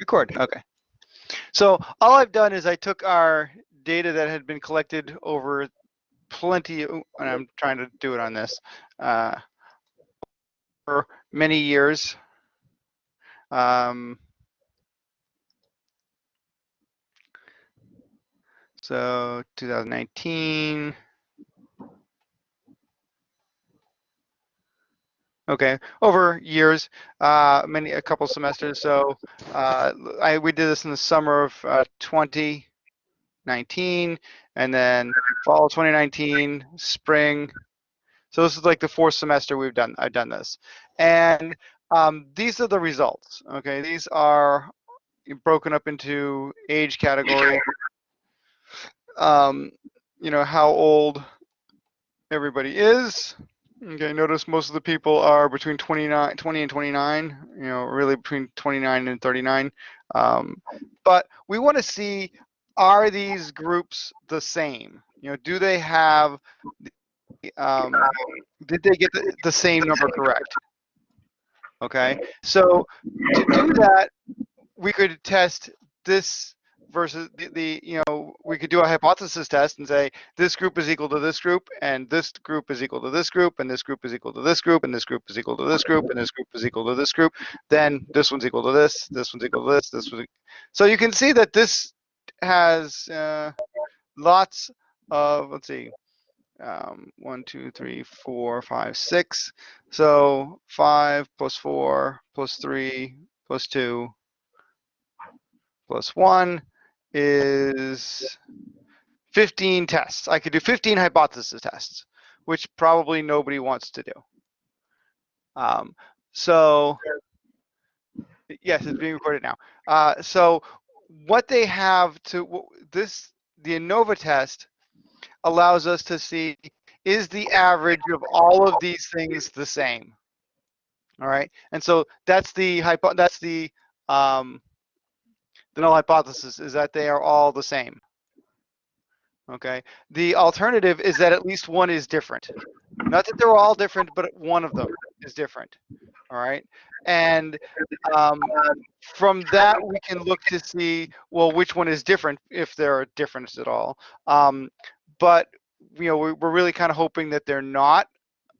Record, okay. So all I've done is I took our data that had been collected over plenty, and I'm trying to do it on this, uh, for many years. Um, so 2019. Okay, over years, uh, many a couple semesters. So uh, I we did this in the summer of uh, 2019, and then fall 2019, spring. So this is like the fourth semester we've done. I've done this, and um, these are the results. Okay, these are broken up into age category. Um, you know how old everybody is. Okay, notice most of the people are between 29, 20 and 29, you know, really between 29 and 39. Um, but we want to see, are these groups the same? You know, do they have, um, did they get the, the same number correct? Okay, so to do that, we could test this versus the, the, you know we could do a hypothesis test and say this group is equal to this group and this group is equal to this group and this group is equal to this group and this group is equal to this group and this group is equal to this group then this one's equal to this this one's equal to this this one so you can see that this has uh, lots of let's see um, one two three four five six so five plus four plus three plus two plus one is 15 tests. I could do 15 hypothesis tests, which probably nobody wants to do. Um, so, yes, it's being recorded now. Uh, so, what they have to this the ANOVA test allows us to see is the average of all of these things the same. All right, and so that's the hypo that's the um, the null hypothesis is that they are all the same. Okay. The alternative is that at least one is different. Not that they're all different, but one of them is different. All right. And um, from that, we can look to see, well, which one is different, if there are differences at all. Um, but, you know, we're really kind of hoping that they're not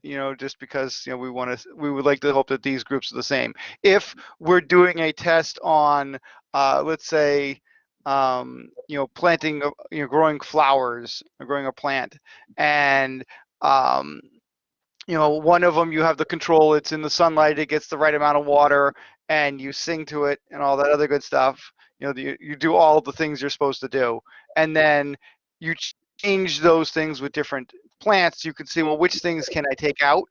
you know, just because you know we want to, we would like to hope that these groups are the same. If we're doing a test on uh, let's say, um, you know, planting, you know, growing flowers, or growing a plant, and um, you know, one of them you have the control. It's in the sunlight. It gets the right amount of water, and you sing to it and all that other good stuff. You know, you, you do all the things you're supposed to do, and then you change those things with different plants. You can see, well, which things can I take out,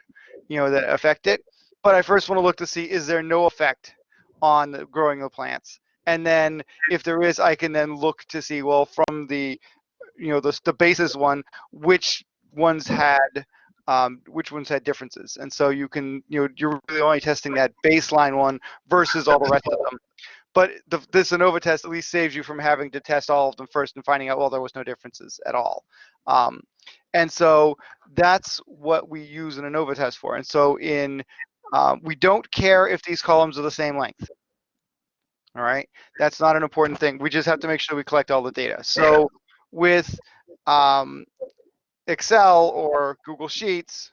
you know, that affect it. But I first want to look to see is there no effect on the growing the plants and then if there is, I can then look to see well from the you know the the basis one which ones had um, which ones had differences, and so you can you know you're really only testing that baseline one versus all the rest of them. But the, this ANOVA test at least saves you from having to test all of them first and finding out well there was no differences at all. Um, and so that's what we use an ANOVA test for. And so in um, we don't care if these columns are the same length. All right, that's not an important thing. We just have to make sure we collect all the data. So with um, Excel or Google Sheets,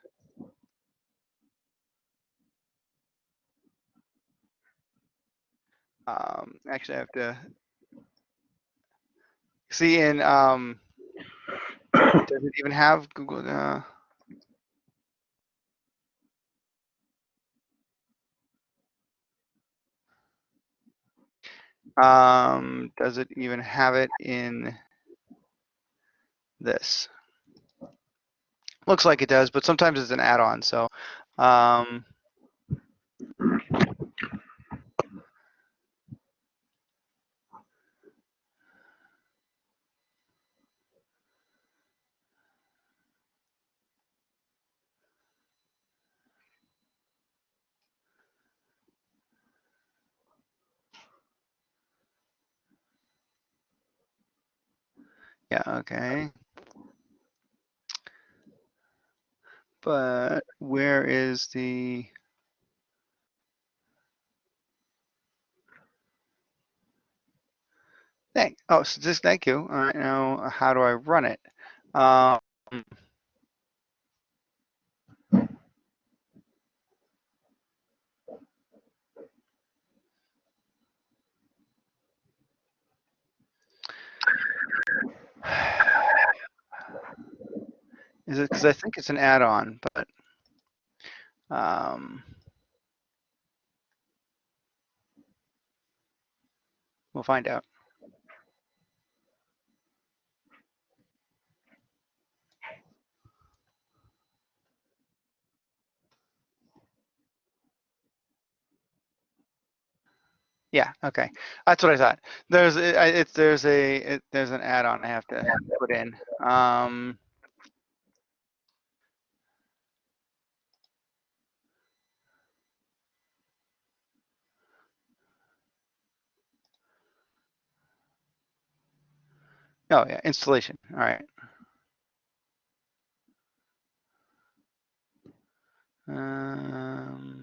um, actually I have to see in, um, does it even have Google? Uh, Um, does it even have it in this? Looks like it does, but sometimes it's an add-on. So, um, Yeah, okay. But where is the Thank, oh, so just thank you. All right, now how do I run it? Um, is it because I think it's an add-on, but um, we'll find out. Yeah, okay. That's what I thought. There's it's there's a it, there's an add-on I have to put in. Um, oh yeah, installation. All right. Um,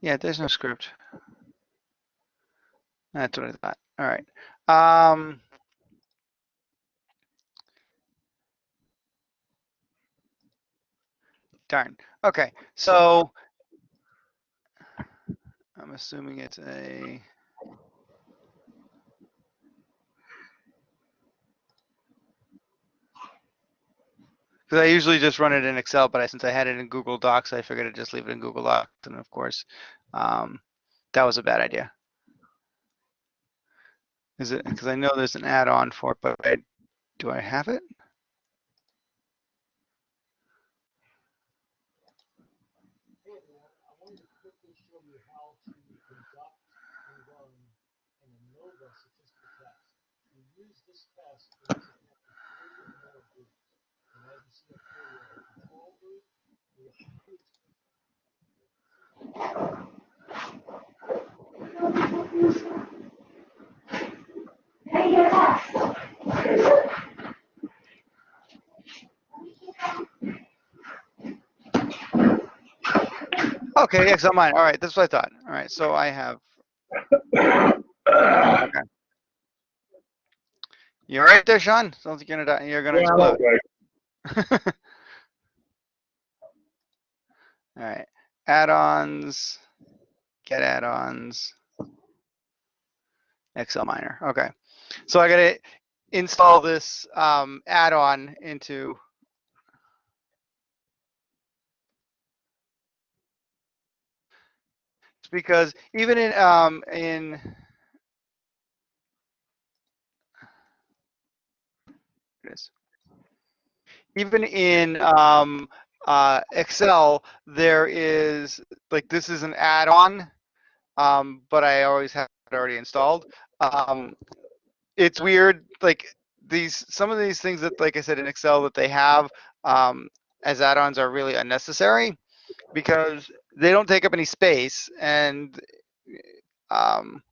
yeah, there's no script. That's what I thought. All right. Um, darn. Okay, so I'm assuming it's a. Because I usually just run it in Excel, but I, since I had it in Google Docs, I figured I'd just leave it in Google Docs. And of course, um, that was a bad idea. Is it because I know there's an add-on for it, but I, do I have it? I wanted to quickly show you how to conduct and run an ANOVA statistical test. We use this test when it's a three or more groups. And as you see up here, we have a control group, we have two Okay, Excel mine. All right, that's what I thought. All right, so I have. Okay. You all right there, Sean? Sounds like you're gonna die. You're gonna Yeah, explode. okay. All right, add-ons, get add-ons, XLMiner. Okay, so I gotta install this um, add-on into. It's because even in um, in. Even in um, uh, Excel, there is like this is an add-on, um, but I always have it already installed. Um, it's weird, like these some of these things that, like I said in Excel, that they have um, as add-ons are really unnecessary because they don't take up any space and um,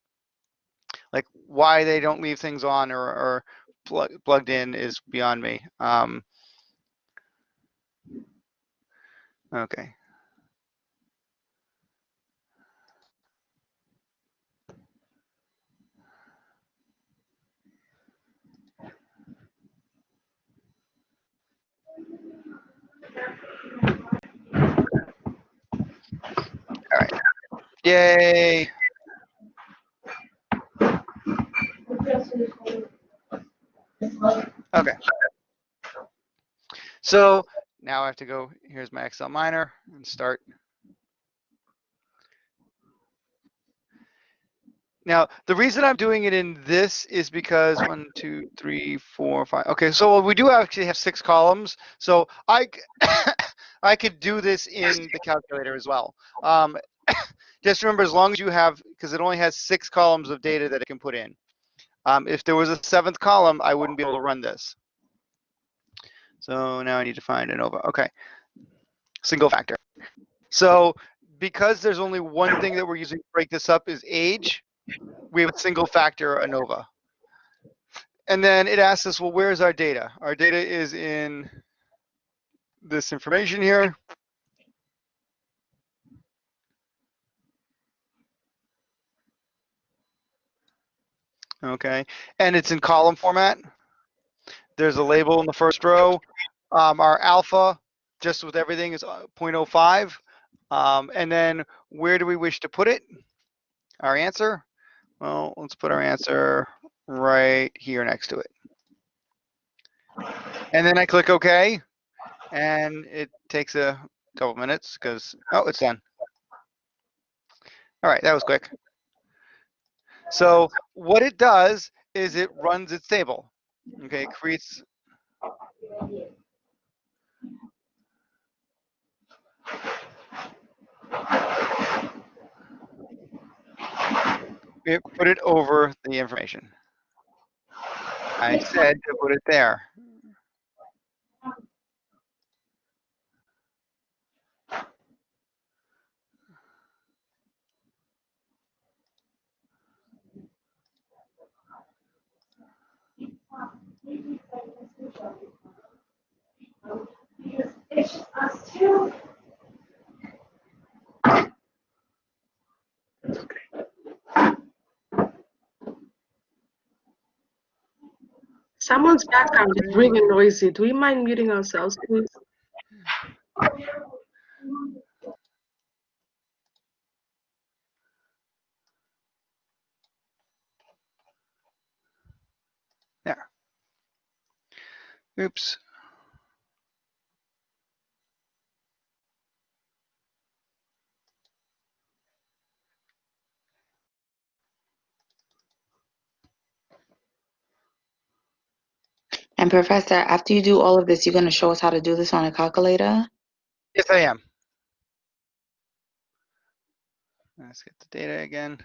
like why they don't leave things on or, or plug, plugged in is beyond me. Um, okay. All right. Yay. Okay. So now I have to go, here's my XLMiner and start. Now, the reason I'm doing it in this is because one, two, three, four, five. Okay, so we do actually have six columns. So I, I could do this in the calculator as well. Um, just remember, as long as you have, because it only has six columns of data that it can put in. Um, if there was a seventh column, I wouldn't be able to run this. So now I need to find ANOVA. Okay. Single factor. So because there's only one thing that we're using to break this up is age, we have a single factor ANOVA. And then it asks us, well, where's our data? Our data is in this information here. Okay, and it's in column format. There's a label in the first row. Um, our alpha, just with everything, is uh, 0.05. Um, and then where do we wish to put it? Our answer? Well, let's put our answer right here next to it. And then I click OK, and it takes a couple minutes because, oh, it's done. All right, that was quick. So what it does is it runs its table. Okay, creates put it over the information. I said to put it there. Someone's background is really noisy. Do we mind muting ourselves, please? Oops. And Professor, after you do all of this, you're going to show us how to do this on a calculator? Yes, I am. Let's get the data again.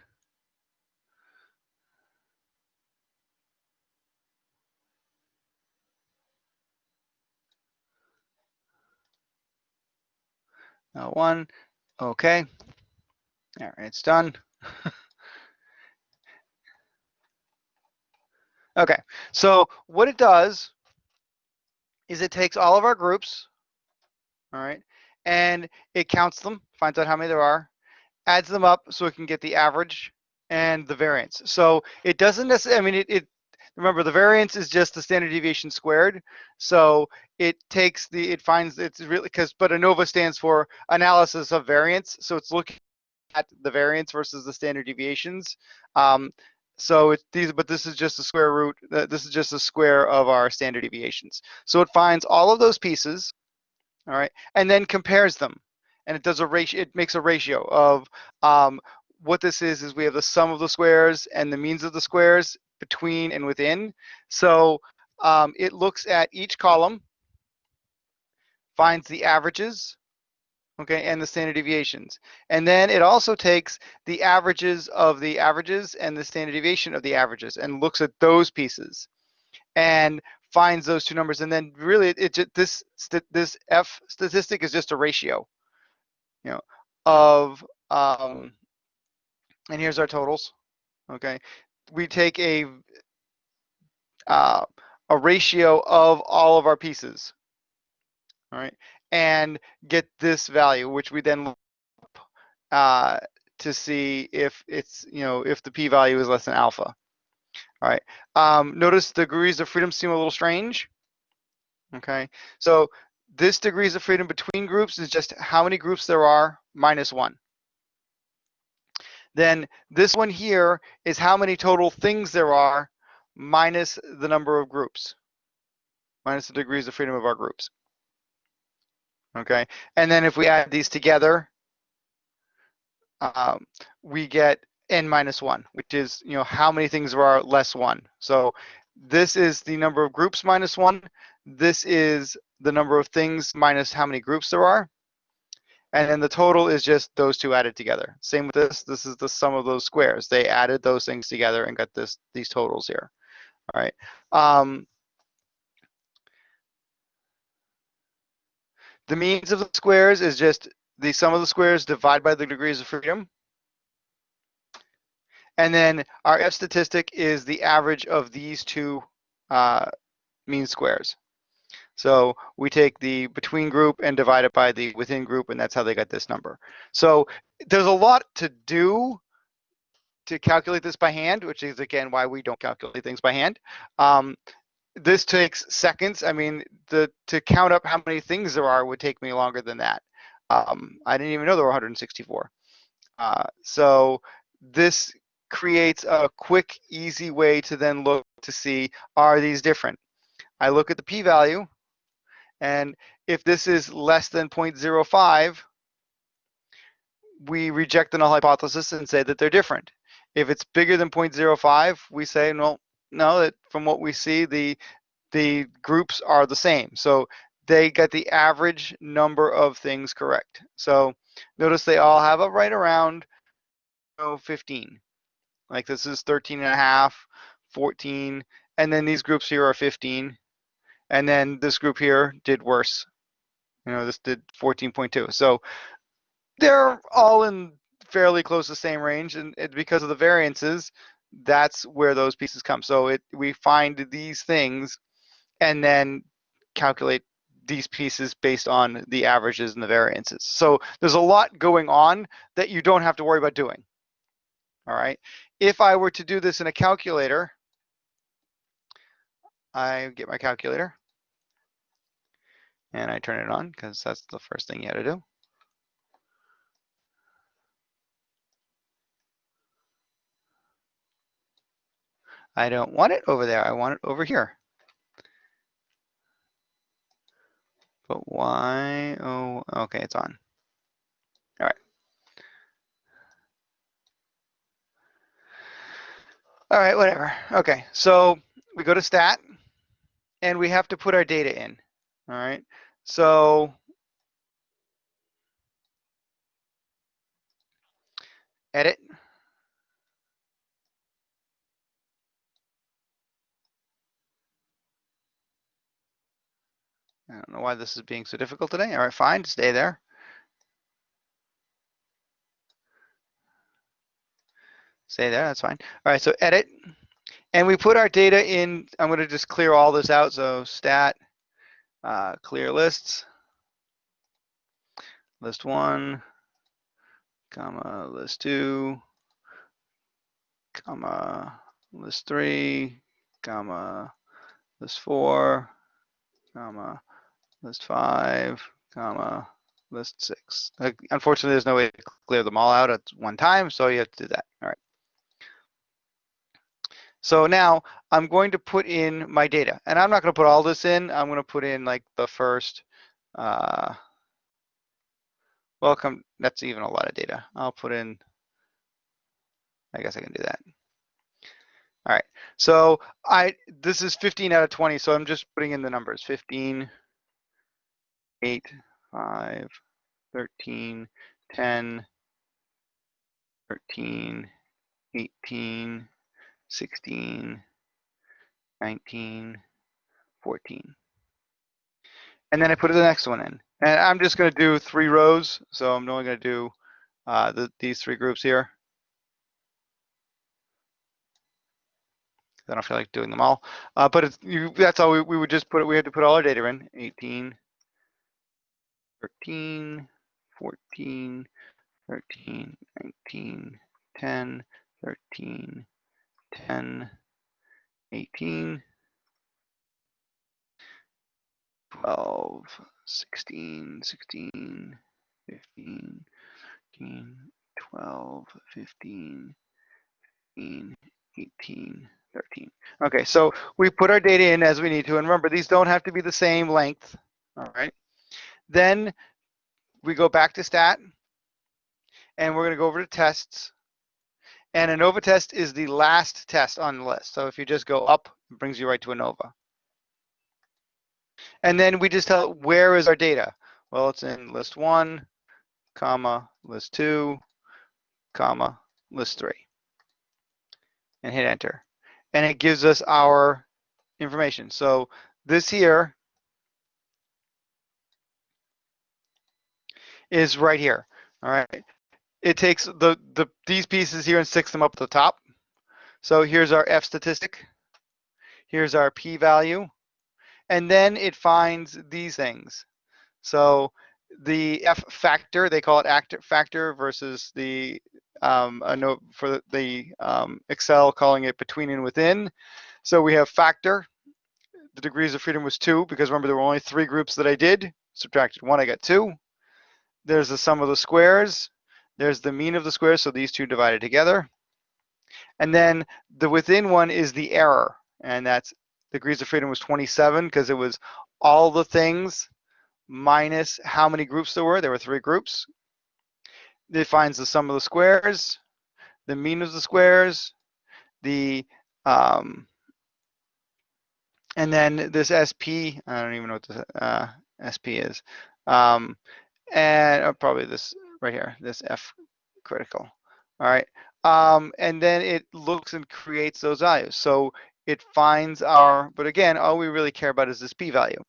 Now one, okay. All right, it's done. okay, so what it does is it takes all of our groups, all right, and it counts them, finds out how many there are, adds them up so it can get the average and the variance. So it doesn't necessarily, I mean, it, it remember the variance is just the standard deviation squared. So it takes the, it finds it's really, because, but ANOVA stands for analysis of variance. So it's looking at the variance versus the standard deviations. Um, so it's these, but this is just the square root, uh, this is just the square of our standard deviations. So it finds all of those pieces, all right, and then compares them. And it does a ratio, it makes a ratio of um, what this is, is we have the sum of the squares and the means of the squares between and within. So um, it looks at each column, finds the averages, okay, and the standard deviations. And then it also takes the averages of the averages and the standard deviation of the averages and looks at those pieces and finds those two numbers. And then really it, it this this F statistic is just a ratio, you know, of um, and here's our totals. Okay, we take a uh, a ratio of all of our pieces. All right, and get this value, which we then uh, to see if it's you know if the p-value is less than alpha. All right. Um, notice the degrees of freedom seem a little strange. Okay, so this degrees of freedom between groups is just how many groups there are minus one then this one here is how many total things there are minus the number of groups, minus the degrees of freedom of our groups. Okay, and then if we add these together, um, we get n minus one, which is you know how many things there are less one. So this is the number of groups minus one. This is the number of things minus how many groups there are. And then the total is just those two added together. Same with this, this is the sum of those squares. They added those things together and got this these totals here. All right. Um, The means of the squares is just the sum of the squares divided by the degrees of freedom. And then our F statistic is the average of these two uh, mean squares. So we take the between group and divide it by the within group, and that's how they got this number. So there's a lot to do to calculate this by hand, which is again why we don't calculate things by hand. Um, this takes seconds. I mean, the to count up how many things there are would take me longer than that. Um, I didn't even know there were 164. Uh, so this creates a quick, easy way to then look to see, are these different? I look at the p-value, and if this is less than 0.05, we reject the null hypothesis and say that they're different. If it's bigger than 0.05, we say, no, no, that from what we see, the the groups are the same. So they got the average number of things correct. So notice they all have a right around you know, 15. Like this is 13 and a half, 14, and then these groups here are 15. And then this group here did worse. You know, this did 14.2. So they're all in fairly close to the same range, and it, because of the variances, that's where those pieces come. So it we find these things and then calculate these pieces based on the averages and the variances. So there's a lot going on that you don't have to worry about doing. All right. If I were to do this in a calculator, I get my calculator and I turn it on because that's the first thing you had to do. I don't want it over there. I want it over here. But why? Oh, okay, it's on. All right. All right, whatever. Okay, so we go to stat and we have to put our data in. All right, so edit. I don't know why this is being so difficult today. All right, fine, stay there. Stay there, that's fine. All right, so edit. And we put our data in, I'm gonna just clear all this out. So stat, uh, clear lists, list one, comma, list two, comma, list three, comma, list four, comma, list five, comma, list six. Unfortunately, there's no way to clear them all out at one time, so you have to do that. All right. So now I'm going to put in my data, and I'm not going to put all this in. I'm going to put in like the first. Uh, welcome. That's even a lot of data. I'll put in. I guess I can do that. All right. So I this is 15 out of 20. So I'm just putting in the numbers. 15. 8, 5, 13, 10, 13, 18, 16, 19, 14. And then I put the next one in. And I'm just going to do three rows. So I'm only going to do uh, the, these three groups here. I don't feel like doing them all. Uh, but you, that's all we, we would just put, it. we had to put all our data in, 18, 13, 14, 13, 19, 10, 13, 10, 18, 12, 16, 16, 15, 15, 12, 15, 15, 18, 13. Okay, so we put our data in as we need to. And remember, these don't have to be the same length. All right. Then we go back to stat and we're going to go over to tests. And ANOVA test is the last test on the list. So if you just go up, it brings you right to ANOVA. And then we just tell where is our data? Well, it's in list one, comma, list two, comma, list three. And hit enter. And it gives us our information. So this here is right here. All right. It takes the, the these pieces here and sticks them up at the top. So here's our F statistic. Here's our p-value. And then it finds these things. So the F factor, they call it actor factor versus the um, a note for the, the um, Excel calling it between and within. So we have factor. The degrees of freedom was two because remember there were only three groups that I did. Subtracted one, I got two. There's the sum of the squares. There's the mean of the squares, so these two divided together. And then the within one is the error, and that's degrees of freedom was 27 because it was all the things minus how many groups there were. There were three groups. It finds the sum of the squares, the mean of the squares, the um, and then this SP. I don't even know what the uh, SP is, um, and uh, probably this right here, this F critical. All right, um, and then it looks and creates those values. So it finds our, but again, all we really care about is this p-value.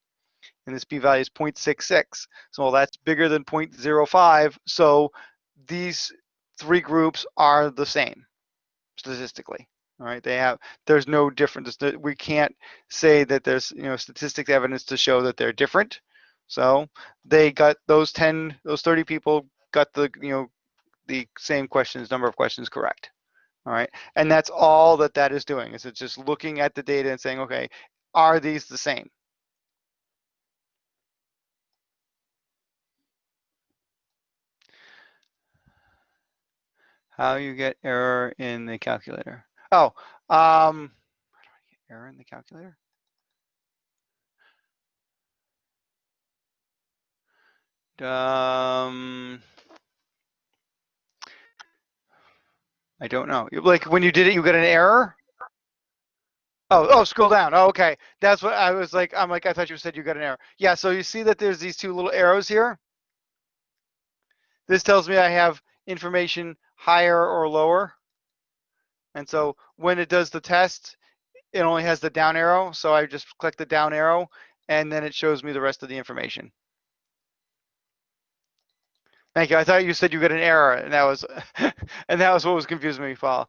And this p-value is 0.66. So that's bigger than 0.05. So these three groups are the same statistically. All right, they have, there's no difference. We can't say that there's, you know, statistics evidence to show that they're different. So they got those 10, those 30 people got the, you know, the same questions, number of questions correct. All right, and that's all that that is doing is it's just looking at the data and saying, okay, are these the same? How you get error in the calculator? Oh, um, do I get error in the calculator? Um, I don't know. Like when you did it, you got an error. Oh, oh, scroll down. Oh, okay. That's what I was like. I'm like, I thought you said you got an error. Yeah, so you see that there's these two little arrows here. This tells me I have information higher or lower. And so when it does the test, it only has the down arrow. So I just click the down arrow and then it shows me the rest of the information. Thank you. I thought you said you got an error, and that was, and that was what was confusing me, Paul.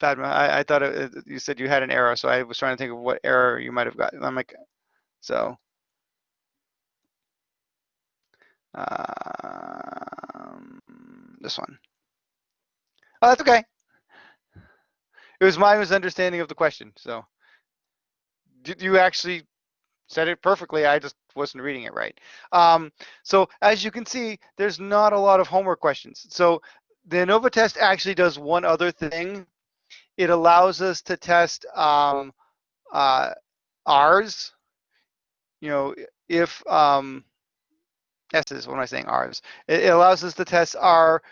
Padma, I, I thought it, you said you had an error, so I was trying to think of what error you might have got. I'm like, so. Um, this one. Oh, that's okay. It was my misunderstanding of the question. So, did you actually said it perfectly. I just wasn't reading it right. Um, so as you can see, there's not a lot of homework questions. So the ANOVA test actually does one other thing. It allows us to test um, uh, R's. You know, if um, S's, what am I saying, R's? It, it allows us to test our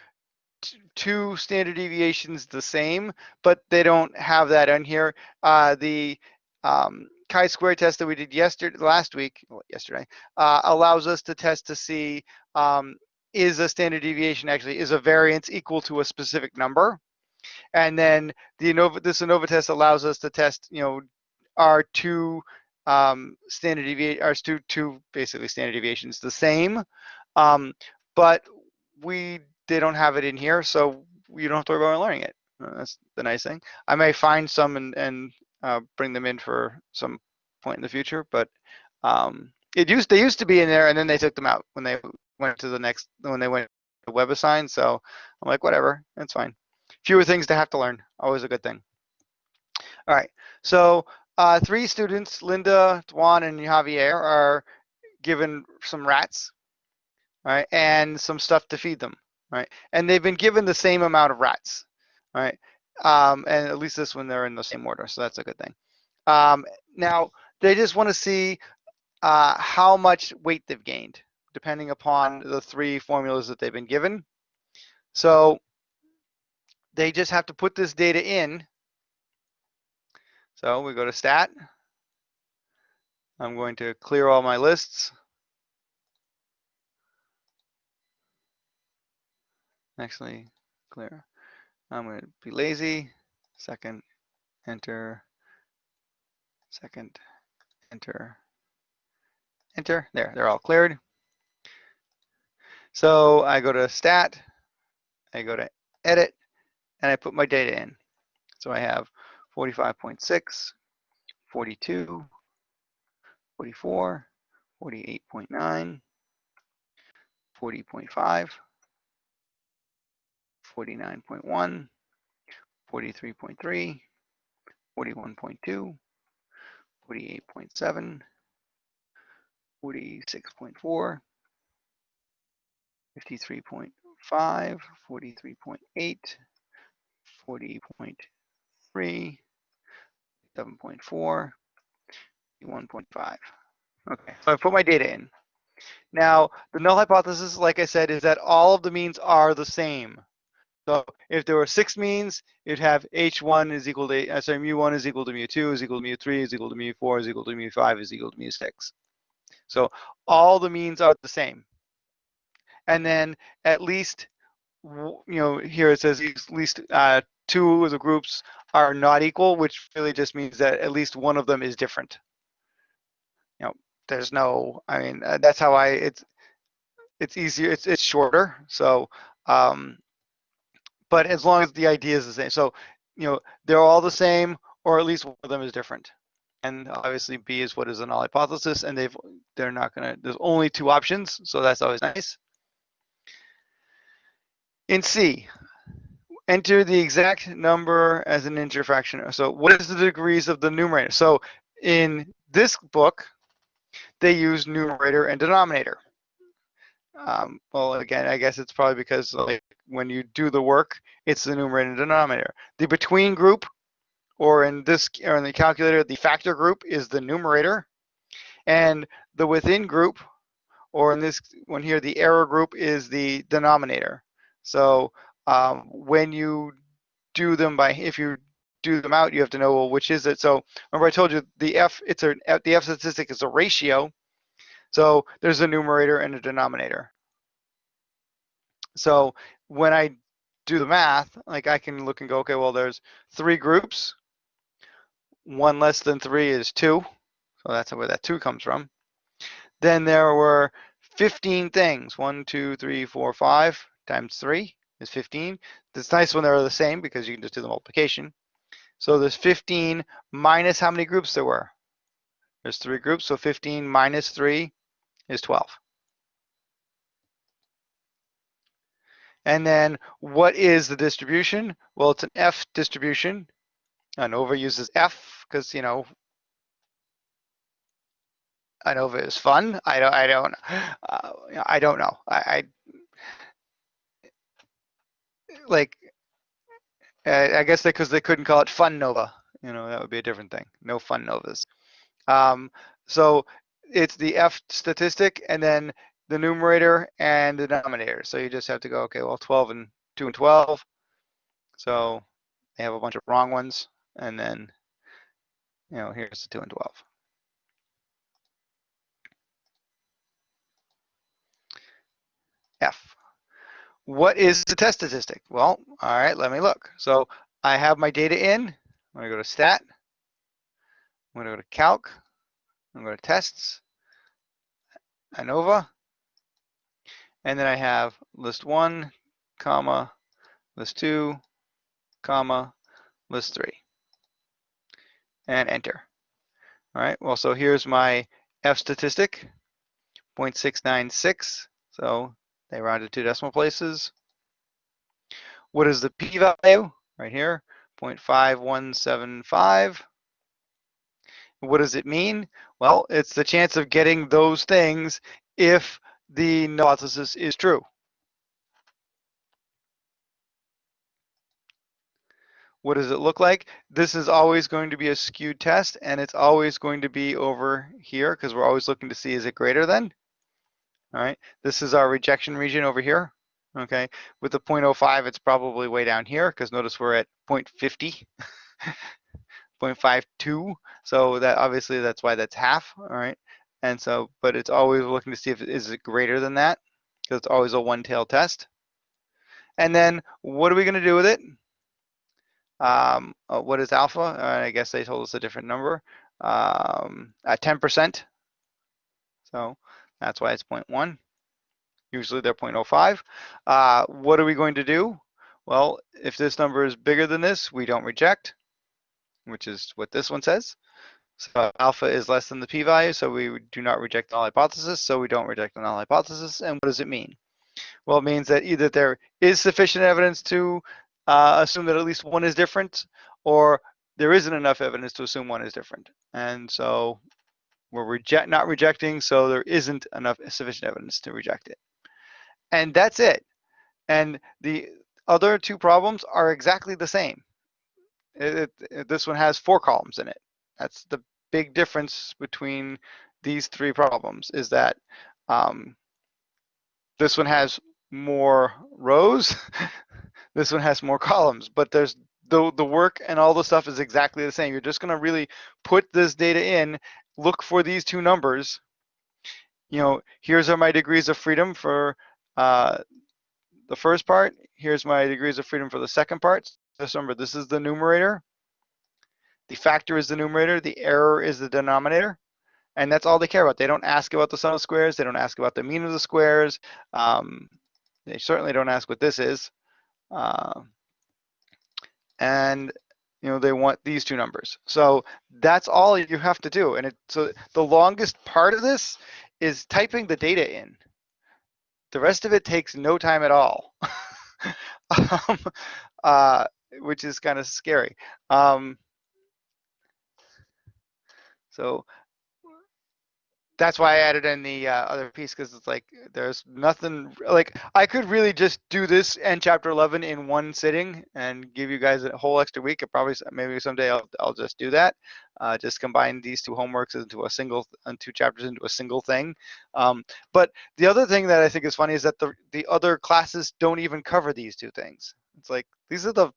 two standard deviations the same, but they don't have that in here. Uh, the um, chi-square test that we did yesterday, last week, well, yesterday, uh, allows us to test to see um, is a standard deviation actually, is a variance equal to a specific number? And then the ANOVA, this ANOVA test allows us to test, you know, are two um, standard deviation, are two, two basically standard deviations the same? Um, but we, they don't have it in here, so you don't have to worry about learning it. That's the nice thing. I may find some and, and uh, bring them in for some point in the future. But um, it used they used to be in there, and then they took them out when they went to the next when they went to WebAssign. So I'm like, whatever, that's fine. Fewer things to have to learn, always a good thing. All right, so uh, three students, Linda, Juan, and Javier, are given some rats, right, and some stuff to feed them, right, and they've been given the same amount of rats, right, um, and at least this one they're in the same order, so that's a good thing. Um, now they just want to see uh, how much weight they've gained, depending upon the three formulas that they've been given. So they just have to put this data in. So we go to stat. I'm going to clear all my lists. Actually, clear. I'm going to be lazy. Second, enter. Second, enter. Enter. There, they're all cleared. So I go to stat, I go to edit, and I put my data in. So I have 45.6, 42, 44, 48.9, 40.5, 49.1, 43.3, 41.2, 48.7, 46.4, 53.5, 43.8, 40.3, 7.4, 1.5. Okay, so I put my data in. Now, the null hypothesis, like I said, is that all of the means are the same. So if there were six means, you'd have h1 is equal to, uh, sorry, mu1 is equal to mu2 is equal to mu3 is equal to mu4 is equal to mu5 is equal to mu6. So all the means are the same. And then at least, you know, here it says at least uh, two of the groups are not equal, which really just means that at least one of them is different. You know, there's no, I mean, uh, that's how I, it's, it's easier, it's, it's shorter. So, um, but as long as the idea is the same. So, you know, they're all the same, or at least one of them is different. And obviously B is what is a null hypothesis, and they've, they're not gonna, there's only two options, so that's always nice. In C, enter the exact number as an integer fraction. So what is the degrees of the numerator? So in this book, they use numerator and denominator. Um, well, again, I guess it's probably because like when you do the work, it's the numerator and denominator. The between group, or in this, or in the calculator, the factor group is the numerator, and the within group, or in this one here, the error group is the denominator. So um, when you do them by, if you do them out, you have to know well, which is it. So remember I told you the F, it's a, the F statistic is a ratio. So there's a numerator and a denominator. So when I do the math, like I can look and go, okay, well, there's three groups. One less than three is two. So that's where that two comes from. Then there were 15 things. One, two, three, four, five times three is 15. It's nice when they're the same because you can just do the multiplication. So there's 15 minus how many groups there were? There's three groups, so 15 minus three is 12. And then what is the distribution? Well, it's an F distribution. ANOVA uses F because, you know, ANOVA is fun. I don't, I don't, uh, I don't know. I, I like, I guess because they, they couldn't call it Fun Nova. You know, that would be a different thing. No Fun Novas. Um, so it's the F statistic and then the numerator and the denominator. So you just have to go, okay, well, 12 and 2 and 12. So they have a bunch of wrong ones. And then, you know, here's the 2 and 12. F. What is the test statistic? Well, all right, let me look. So I have my data in. I'm going to go to stat. I'm going to go to calc. I'm going to tests. ANOVA. And then I have list one, comma, list two, comma, list three. And enter. All right, well, so here's my F statistic, 0.696. So they rounded two decimal places. What is the p-value? Right here, 0.5175. What does it mean? Well, it's the chance of getting those things if the null hypothesis is true. What does it look like? This is always going to be a skewed test and it's always going to be over here because we're always looking to see is it greater than? All right, this is our rejection region over here. Okay, with the 0.05, it's probably way down here because notice we're at 0.50. 0.52 so that obviously that's why that's half all right and so, but it's always looking to see if is it greater than that because it's always a one-tail test. And then what are we going to do with it? Um, uh, what is alpha? Uh, I guess they told us a different number. Um, at 10%. So that's why it's 0.1. Usually they're 0.05. Uh, what are we going to do? Well, if this number is bigger than this, we don't reject, which is what this one says. So alpha is less than the p-value, so we do not reject the null hypothesis, so we don't reject the null hypothesis. And what does it mean? Well, it means that either there is sufficient evidence to uh, assume that at least one is different, or there isn't enough evidence to assume one is different. And so we're reject not rejecting, so there isn't enough sufficient evidence to reject it. And that's it. And the other two problems are exactly the same. It, it, this one has four columns in it. That's the big difference between these three problems is that um, this one has more rows, this one has more columns, but there's the, the work and all the stuff is exactly the same. You're just gonna really put this data in, look for these two numbers. You know, here's are my degrees of freedom for uh, the first part. Here's my degrees of freedom for the second part. Just remember, this is the numerator. The factor is the numerator, the error is the denominator, and that's all they care about. They don't ask about the sum of squares, they don't ask about the mean of the squares, um, they certainly don't ask what this is. Uh, and you know they want these two numbers. So that's all you have to do. And it, so the longest part of this is typing the data in. The rest of it takes no time at all, um, uh, which is kind of scary. Um, so that's why I added in the uh, other piece because it's like there's nothing like I could really just do this and chapter 11 in one sitting and give you guys a whole extra week. It probably maybe someday I'll I'll just do that. Uh, just combine these two homeworks into a single and two chapters into a single thing. Um, but the other thing that I think is funny is that the the other classes don't even cover these two things. It's like these are the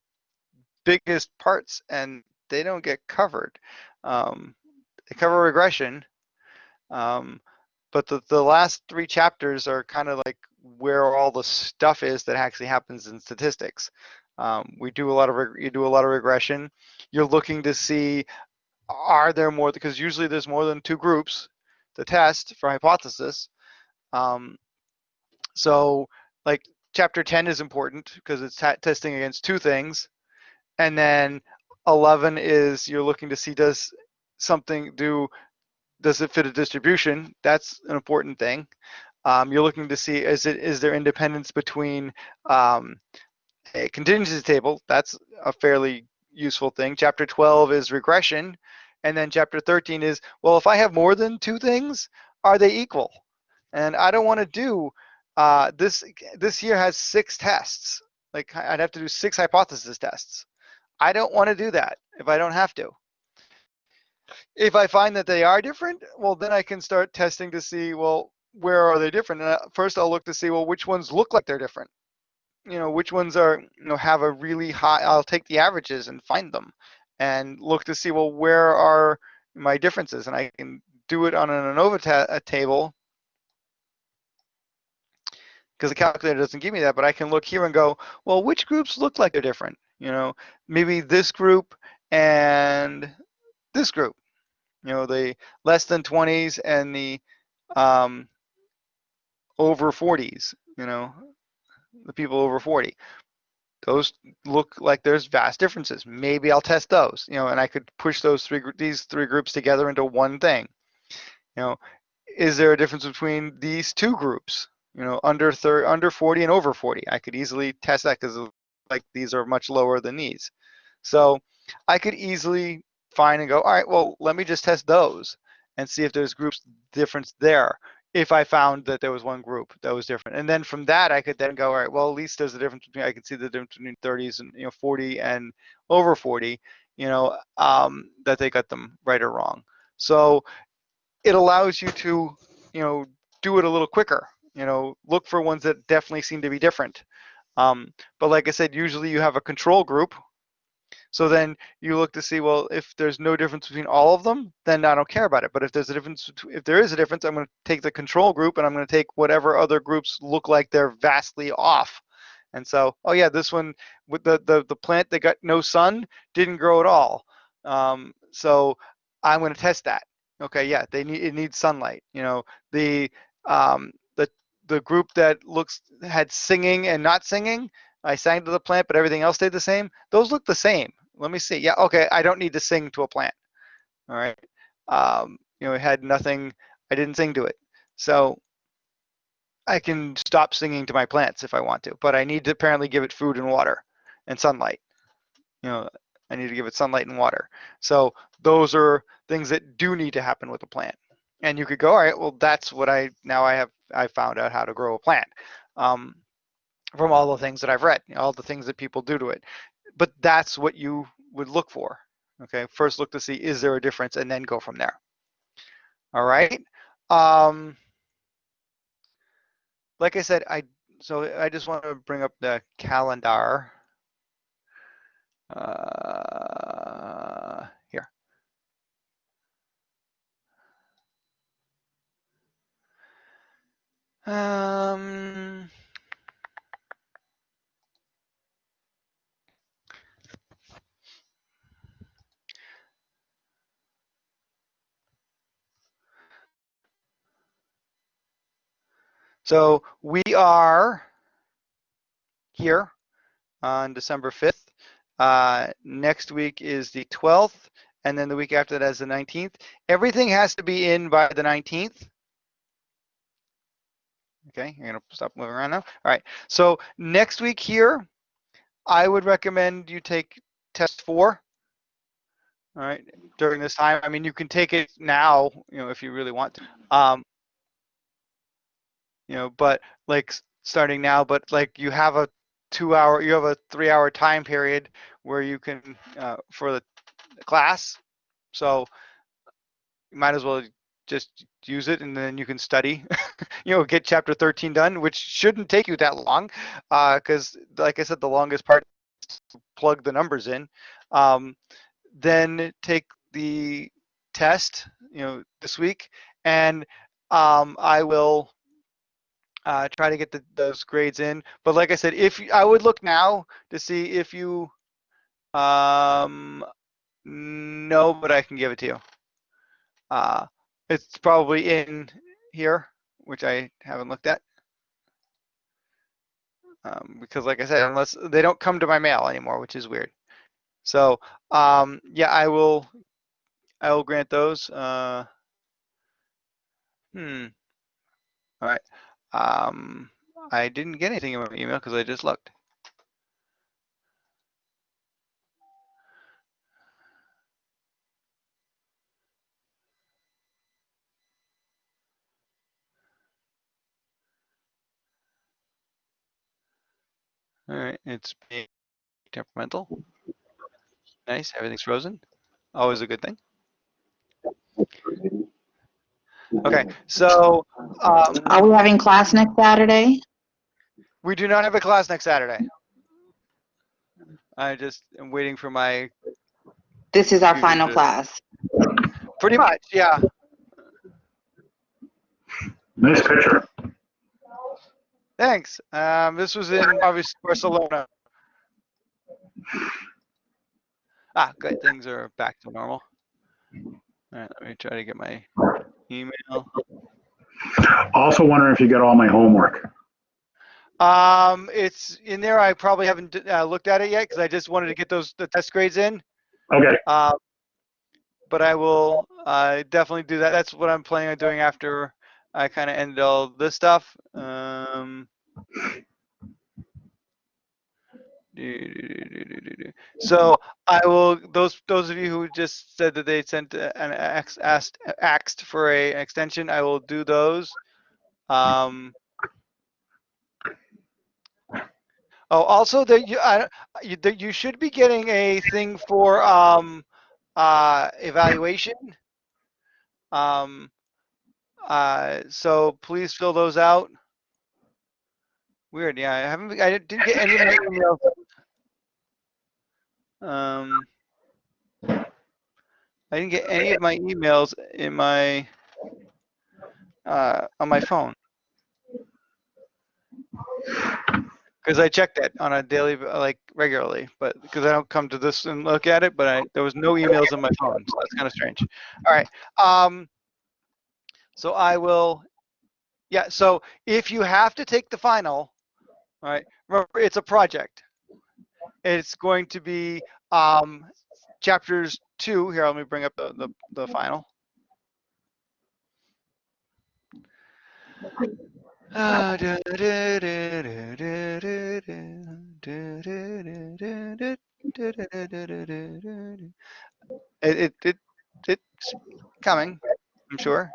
biggest parts and they don't get covered. Um, they cover regression, um, but the, the last three chapters are kind of like where all the stuff is that actually happens in statistics. Um, we do a lot of you do a lot of regression. You're looking to see are there more because usually there's more than two groups to test for hypothesis. Um, so like chapter 10 is important because it's testing against two things, and then 11 is you're looking to see does something do does it fit a distribution? That's an important thing. Um, you're looking to see is it is there independence between um, a contingency table? That's a fairly useful thing. Chapter 12 is regression, and then chapter 13 is well, if I have more than two things, are they equal? And I don't want to do uh, this. This year has six tests. Like I'd have to do six hypothesis tests. I don't want to do that if I don't have to. If I find that they are different, well, then I can start testing to see, well, where are they different? And uh, first I'll look to see, well, which ones look like they're different? You know, which ones are, you know, have a really high, I'll take the averages and find them and look to see, well, where are my differences? And I can do it on an ANOVA ta table because the calculator doesn't give me that, but I can look here and go, well, which groups look like they're different? You know, maybe this group and this group you know, the less than 20s and the um, over 40s, you know, the people over 40. Those look like there's vast differences. Maybe I'll test those, you know, and I could push those three these three groups together into one thing. You know, is there a difference between these two groups? You know, under thir- under 40 and over 40. I could easily test that because like these are much lower than these. So I could easily fine and go, all right, well, let me just test those and see if there's groups difference there. If I found that there was one group that was different, and then from that I could then go, all right, well, at least there's a difference between I can see the difference between 30s and you know 40 and over 40, you know, um, that they got them right or wrong. So it allows you to, you know, do it a little quicker. You know, look for ones that definitely seem to be different. Um, but like I said, usually you have a control group so then you look to see, well, if there's no difference between all of them, then I don't care about it. But if there's a difference, if there is a difference, I'm going to take the control group and I'm going to take whatever other groups look like they're vastly off. And so, oh yeah, this one with the the the plant that got no sun didn't grow at all. Um, so I'm going to test that. Okay, yeah, they need it needs sunlight. You know, the um, the the group that looks had singing and not singing. I sang to the plant, but everything else stayed the same. Those look the same. Let me see. Yeah, okay. I don't need to sing to a plant. All right. Um, you know, it had nothing. I didn't sing to it, so I can stop singing to my plants if I want to. But I need to apparently give it food and water and sunlight. You know, I need to give it sunlight and water. So those are things that do need to happen with a plant. And you could go, all right, well, that's what I now I have I found out how to grow a plant um, from all the things that I've read, all the things that people do to it. But that's what you would look for. Okay, first look to see is there a difference, and then go from there. All right. Um, like I said, I so I just want to bring up the calendar. Uh, here. Um, so we are here on December 5th. Uh, next week is the 12th, and then the week after that is the 19th. Everything has to be in by the 19th. Okay, you're gonna stop moving around now. All right, so next week here, I would recommend you take test four. All right, during this time. I mean, you can take it now, you know, if you really want to. Um, you know, but like starting now, but like you have a two hour, you have a three hour time period where you can, uh, for the class. So you might as well just use it and then you can study, you know, get chapter 13 done, which shouldn't take you that long. Uh, cause like I said, the longest part plug the numbers in. Um, then take the test, you know, this week and, um, I will, uh, try to get the, those grades in. But like I said, if you- I would look now to see if you, um, but I can give it to you. Uh, it's probably in here, which I haven't looked at. Um, because like I said, unless they don't come to my mail anymore, which is weird. So, um, yeah, I will, I will grant those. Uh, hmm. All right. Um, I didn't get anything in my email because I just looked. All right, it's being temperamental. Nice, everything's frozen. Always a good thing. Okay, so um, Are we having class next Saturday? we do not have a class next Saturday. I just am waiting for my, This is our You final did. class. pretty much, yeah. Nice picture. Thanks. Um, this was in obviously Barcelona. Ah, good. Things are back to normal. All right, let me try to get my email. Also wondering if you got all my homework. Um, it's in there. I probably haven't uh, looked at it yet because I just wanted to get those the test grades in. Okay, Uh, but I will uh, definitely do that. That's what I'm planning on doing after I kind of end all this stuff. Um, so I will. Those those of you who just said that they sent uh, an ax, asked asked for a extension, I will do those. Um, oh, also that you I, you, that you should be getting a thing for um, uh, evaluation. Um, uh, so please fill those out. Weird, yeah, I haven't, I didn't get any of my emails. Um, I didn't get any of my emails in my, uh, on my phone. Because I checked it on a daily, like regularly, but because I don't come to this and look at it, but I, there was no emails on my phone, so that's kind of strange. All right, um, so I will Yeah, so if you have to take the final, all right, remember it's a project. It's going to be um, chapters two. Here, let me bring up the, the, the final. It, it, it, it's coming, I'm sure.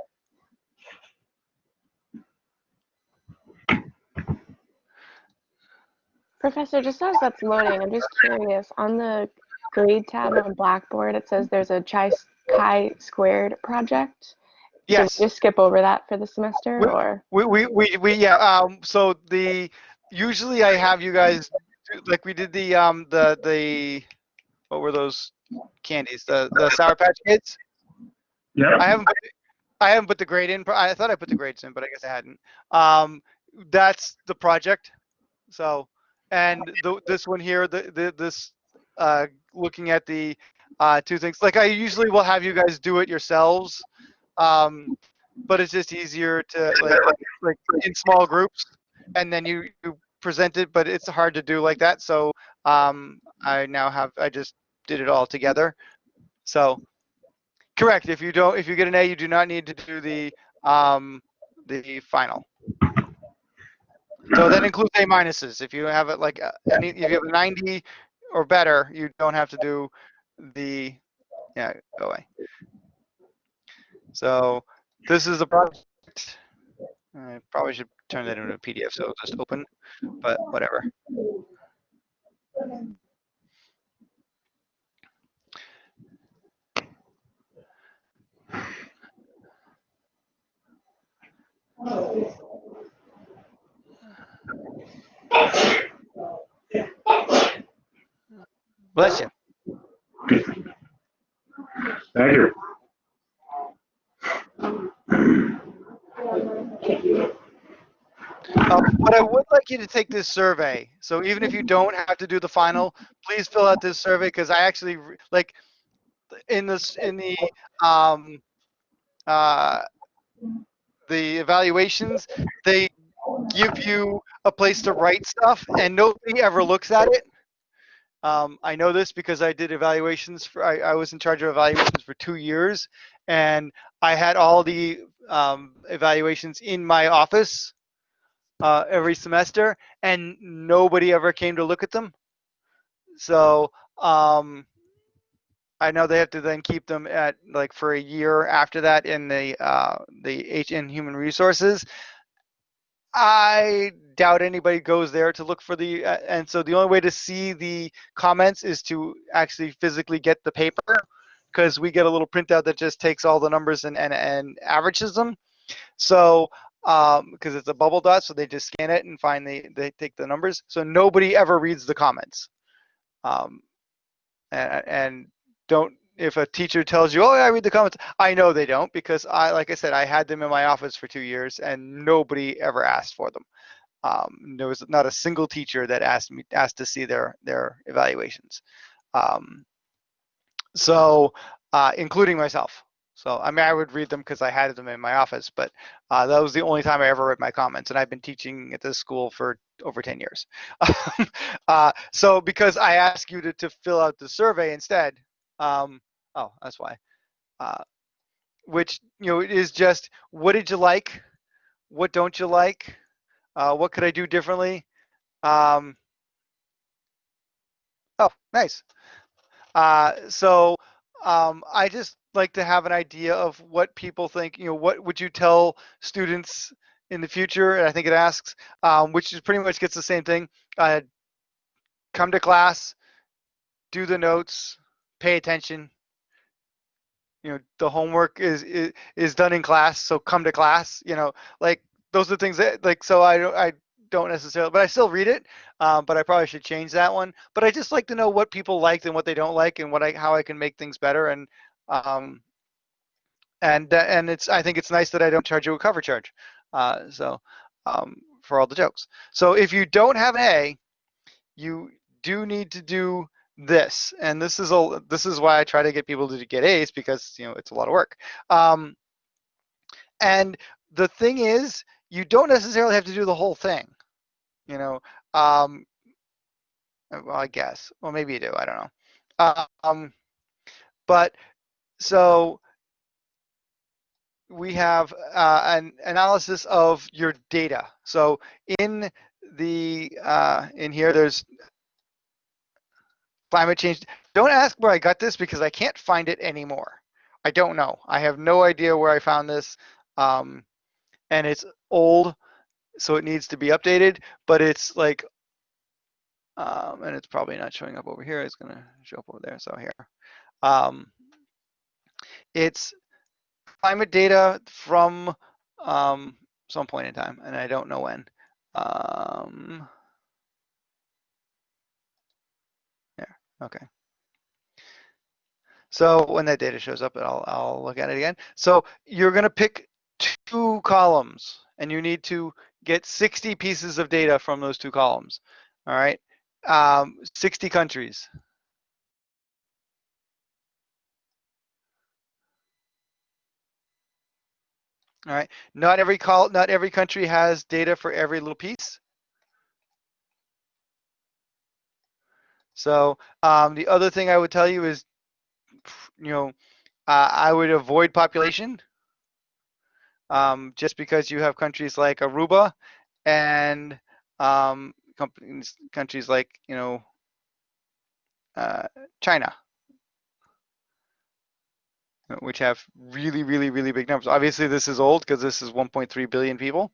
Professor, just as that's loading, I'm just curious. On the grade tab on Blackboard, it says there's a chi chi squared project. Yes. So we just skip over that for the semester, We- or We, we, we, we, yeah, um, so the, usually I have you guys, do- like we did the, um, the, the, what were those candies? The, the Sour Patch Kids? Yep. I haven't, put- I haven't put the grade in, I thought I put the grades in, but I guess I hadn't. Um, that's the project. So, and the, this one here, the, the, this, uh, looking at the, uh, two things, like I usually will have you guys do it yourselves. Um, but it's just easier to like, like in small groups and then you, you present it, but it's hard to do like that. So, um, I now have, I just did it all together. So, correct. If you don't, if you get an A, you do not need to do the, um, the final. So that includes A minuses. If you have it like, uh, any, if you have a ninety or better, you don't have to do the, yeah, go away. So this is the project. I probably should turn that into a PDF so it'll just open, but whatever. Bless you. Thank you. Um, but I would like you to take this survey. So even if you don't have to do the final, please fill out this survey because I actually like in this in the um, uh, the evaluations they give you a place to write stuff and nobody ever looks at it. Um, I know this because I did evaluations for I, I was in charge of evaluations for two years and I had all the um, evaluations in my office uh, every semester, and nobody ever came to look at them. So um, I know they have to then keep them at like for a year after that in the uh, the H in human resources. I doubt anybody goes there to look for the, uh, and so the only way to see the comments is to actually physically get the paper, because we get a little printout that just takes all the numbers and and, and averages them. So um because it's a bubble dot so they just scan it and find the they take the numbers so nobody ever reads the comments um and, and don't if a teacher tells you oh i read the comments i know they don't because i like i said i had them in my office for two years and nobody ever asked for them. Um there was not a single teacher that asked me asked to see their their evaluations. Um so uh including myself. So I mean, I would read them because I had them in my office, but uh, that was the only time I ever read my comments, and I've been teaching at this school for over 10 years. uh, so because I ask you to, to fill out the survey instead, um, oh, that's why. Uh, which you know is just what did you like, what don't you like, uh, what could I do differently? Um, oh, nice. Uh, so um, I just like to have an idea of what people think. You know, what would you tell students in the future? And I think it asks, um, which is pretty much gets the same thing. Uh, come to class, do the notes, pay attention. You know, the homework is is, is done in class, so come to class. You know, like those are things that like. So I don't I don't necessarily, but I still read it. Um, but I probably should change that one. But I just like to know what people liked and what they don't like, and what I how I can make things better. And um, and uh, and it's I think it's nice that I don't charge you a cover charge. Uh, so um, for all the jokes. So if you don't have an A, you do need to do this, and this is a this is why I try to get people to get A's because you know it's a lot of work. Um, and the thing is, you don't necessarily have to do the whole thing. You know, um, uh, well, I guess. Well, maybe you do. I don't know. Um, but so we have uh, an analysis of your data. So in the uh, in here, there's climate change. Don't ask where I got this because I can't find it anymore. I don't know. I have no idea where I found this, um, and it's old, so it needs to be updated. But it's like, um, and it's probably not showing up over here. It's gonna show up over there. So here, um, it's climate data from um, some point in time, and I don't know when. Um, there, okay. So when that data shows up, I'll, I'll look at it again. So you're gonna pick two columns, and you need to get 60 pieces of data from those two columns, all right? Um, 60 countries. All right. Not every call, not every country has data for every little piece. So um, the other thing I would tell you is, you know, uh, I would avoid population um, just because you have countries like Aruba and um, companies, countries like, you know, uh, China which have really, really, really big numbers. Obviously, this is old because this is 1.3 billion people.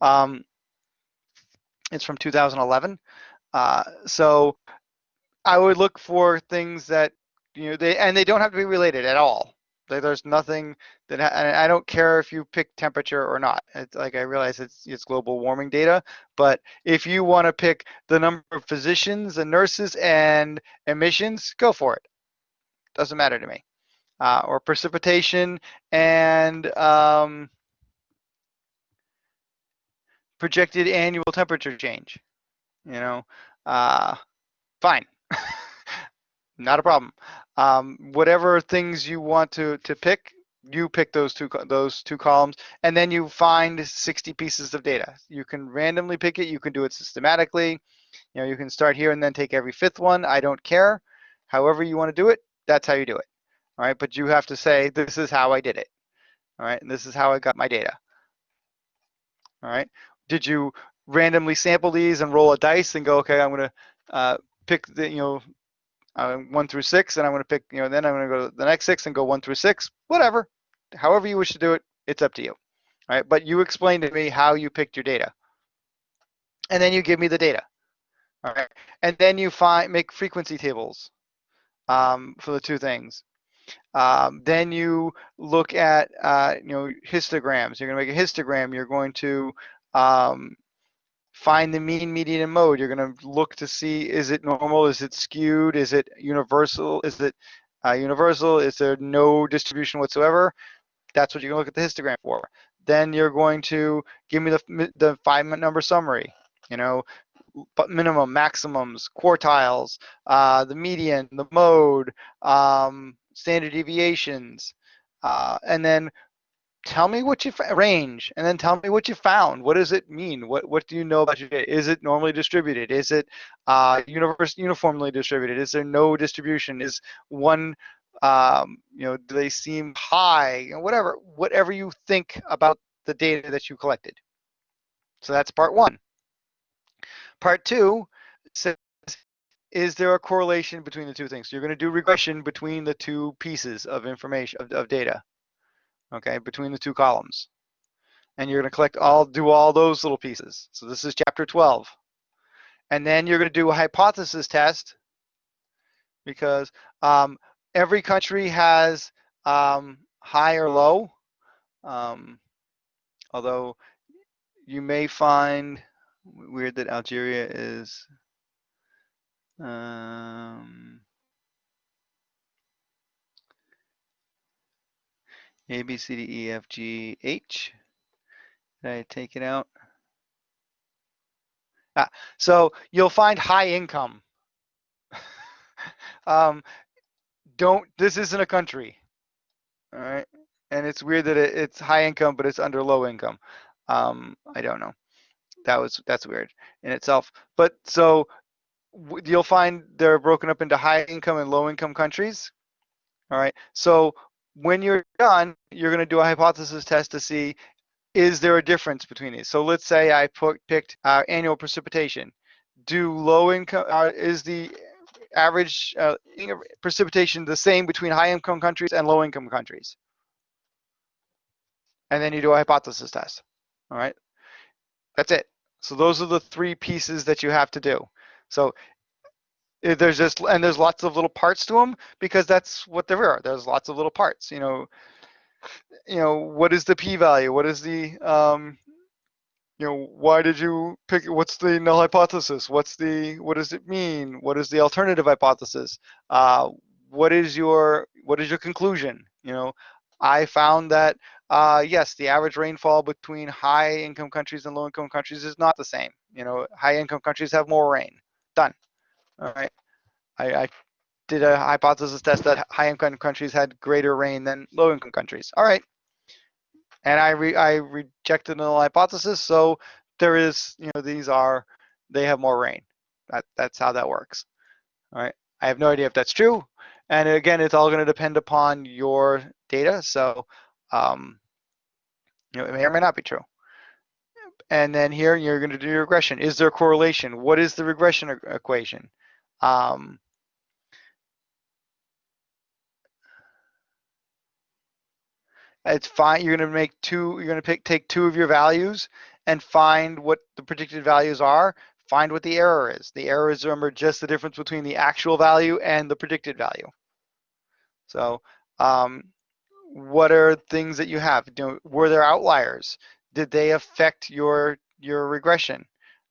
Um, it's from 2011. Uh, so I would look for things that, you know, they and they don't have to be related at all. Like There's nothing that, I don't care if you pick temperature or not. It's like I realize it's it's global warming data, but if you want to pick the number of physicians and nurses and emissions, go for it. Doesn't matter to me uh, or precipitation and um, projected annual temperature change. You know, uh, fine, not a problem. Um, whatever things you want to to pick, you pick those two those two columns, and then you find 60 pieces of data. You can randomly pick it. You can do it systematically. You know, you can start here and then take every fifth one. I don't care. However you want to do it, that's how you do it all right? But you have to say, this is how I did it, all right? And this is how I got my data, all right? Did you randomly sample these and roll a dice and go, okay, I'm gonna uh, pick the, you know, uh, one through six, and I'm gonna pick, you know, then I'm gonna go to the next six and go one through six, whatever. However you wish to do it, it's up to you, all right? But you explain to me how you picked your data. And then you give me the data, all right? And then you find, make frequency tables um, for the two things. Um, then you look at, uh, you know, histograms. You're going to make a histogram. You're going to um, find the mean, median, and mode. You're going to look to see is it normal, is it skewed, is it universal, is it uh, universal, is there no distribution whatsoever? That's what you're going to look at the histogram for. Then you're going to give me the, the five number summary. You know, minimum, maximums, quartiles, uh, the median, the mode, um, standard deviations, uh, and then tell me what you range, and then tell me what you found. What does it mean? What what do you know about your data? Is it normally distributed? Is it uh, universe uniformly distributed? Is there no distribution? Is one um, you know do they seem high? Know, whatever whatever you think about the data that you collected. So that's part one. Part two says is there a correlation between the two things? You're going to do regression between the two pieces of information of, of data, okay, between the two columns, and you're going to collect all do all those little pieces. So this is chapter 12, and then you're going to do a hypothesis test because um, every country has um, high or low, um, although you may find weird that Algeria is um, A, B, C, D, E, F, G, H. Did I take it out? Ah, so you'll find high income. um, don't, this isn't a country. All right. And it's weird that it, it's high income, but it's under low income. Um, I don't know. That was that's weird in itself. But so you'll find they're broken up into high income and low income countries. All right. So when you're done, you're going to do a hypothesis test to see is there a difference between these. So let's say I put picked uh, annual precipitation. Do low income uh, is the average uh, precipitation the same between high income countries and low income countries? And then you do a hypothesis test. All right. That's it. So those are the three pieces that you have to do. So there's just and there's lots of little parts to them because that's what there are. There's lots of little parts. You know, you know what is the p-value? What is the um, you know why did you pick? What's the null hypothesis? What's the what does it mean? What is the alternative hypothesis? Uh, what is your what is your conclusion? You know, I found that uh, yes, the average rainfall between high income countries and low income countries is not the same. You know, high income countries have more rain. Done. All right. I, I did a hypothesis test that high income countries had greater rain than low income countries. All right. And I re, I rejected the hypothesis. So there is, you know, these are, they have more rain. That, that's how that works. All right. I have no idea if that's true. And again, it's all going to depend upon your data. So, um, you know, it may or may not be true. And then here you're going to do your regression. Is there a correlation? What is the regression equation? Um, it's fine. You're going to make two. You're going to pick take two of your values and find what the predicted values are. Find what the error is. The error is remember just the difference between the actual value and the predicted value. So, um, what are things that you have? Were there outliers? Did they affect your your regression?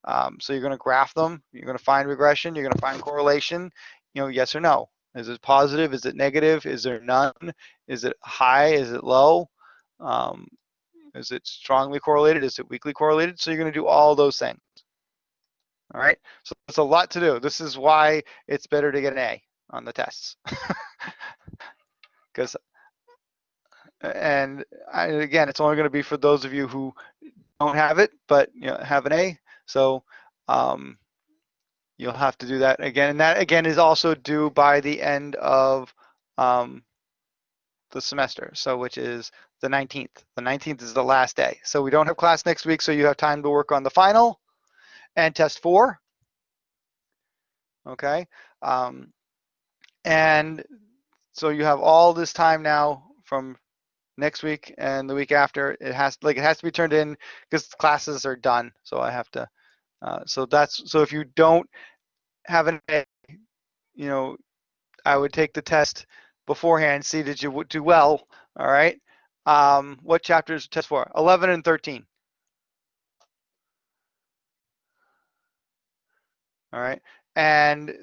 Um, so you're going to graph them. You're going to find regression. You're going to find correlation. You know, yes or no. Is it positive? Is it negative? Is there none? Is it high? Is it low? Um, is it strongly correlated? Is it weakly correlated? So you're going to do all those things. All right. So it's a lot to do. This is why it's better to get an A on the tests. Because, and I, again, it's only going to be for those of you who don't have it, but you know, have an A. So um, you'll have to do that again. And that again is also due by the end of um, the semester. So which is the 19th. The 19th is the last day. So we don't have class next week. So you have time to work on the final and test four. Okay. Um, and so you have all this time now from next week and the week after. It has like it has to be turned in because classes are done. So I have to. Uh, so that's so if you don't have an A, you know, I would take the test beforehand, see did you do well. All right. Um, what chapters test for? 11 and 13. All right. And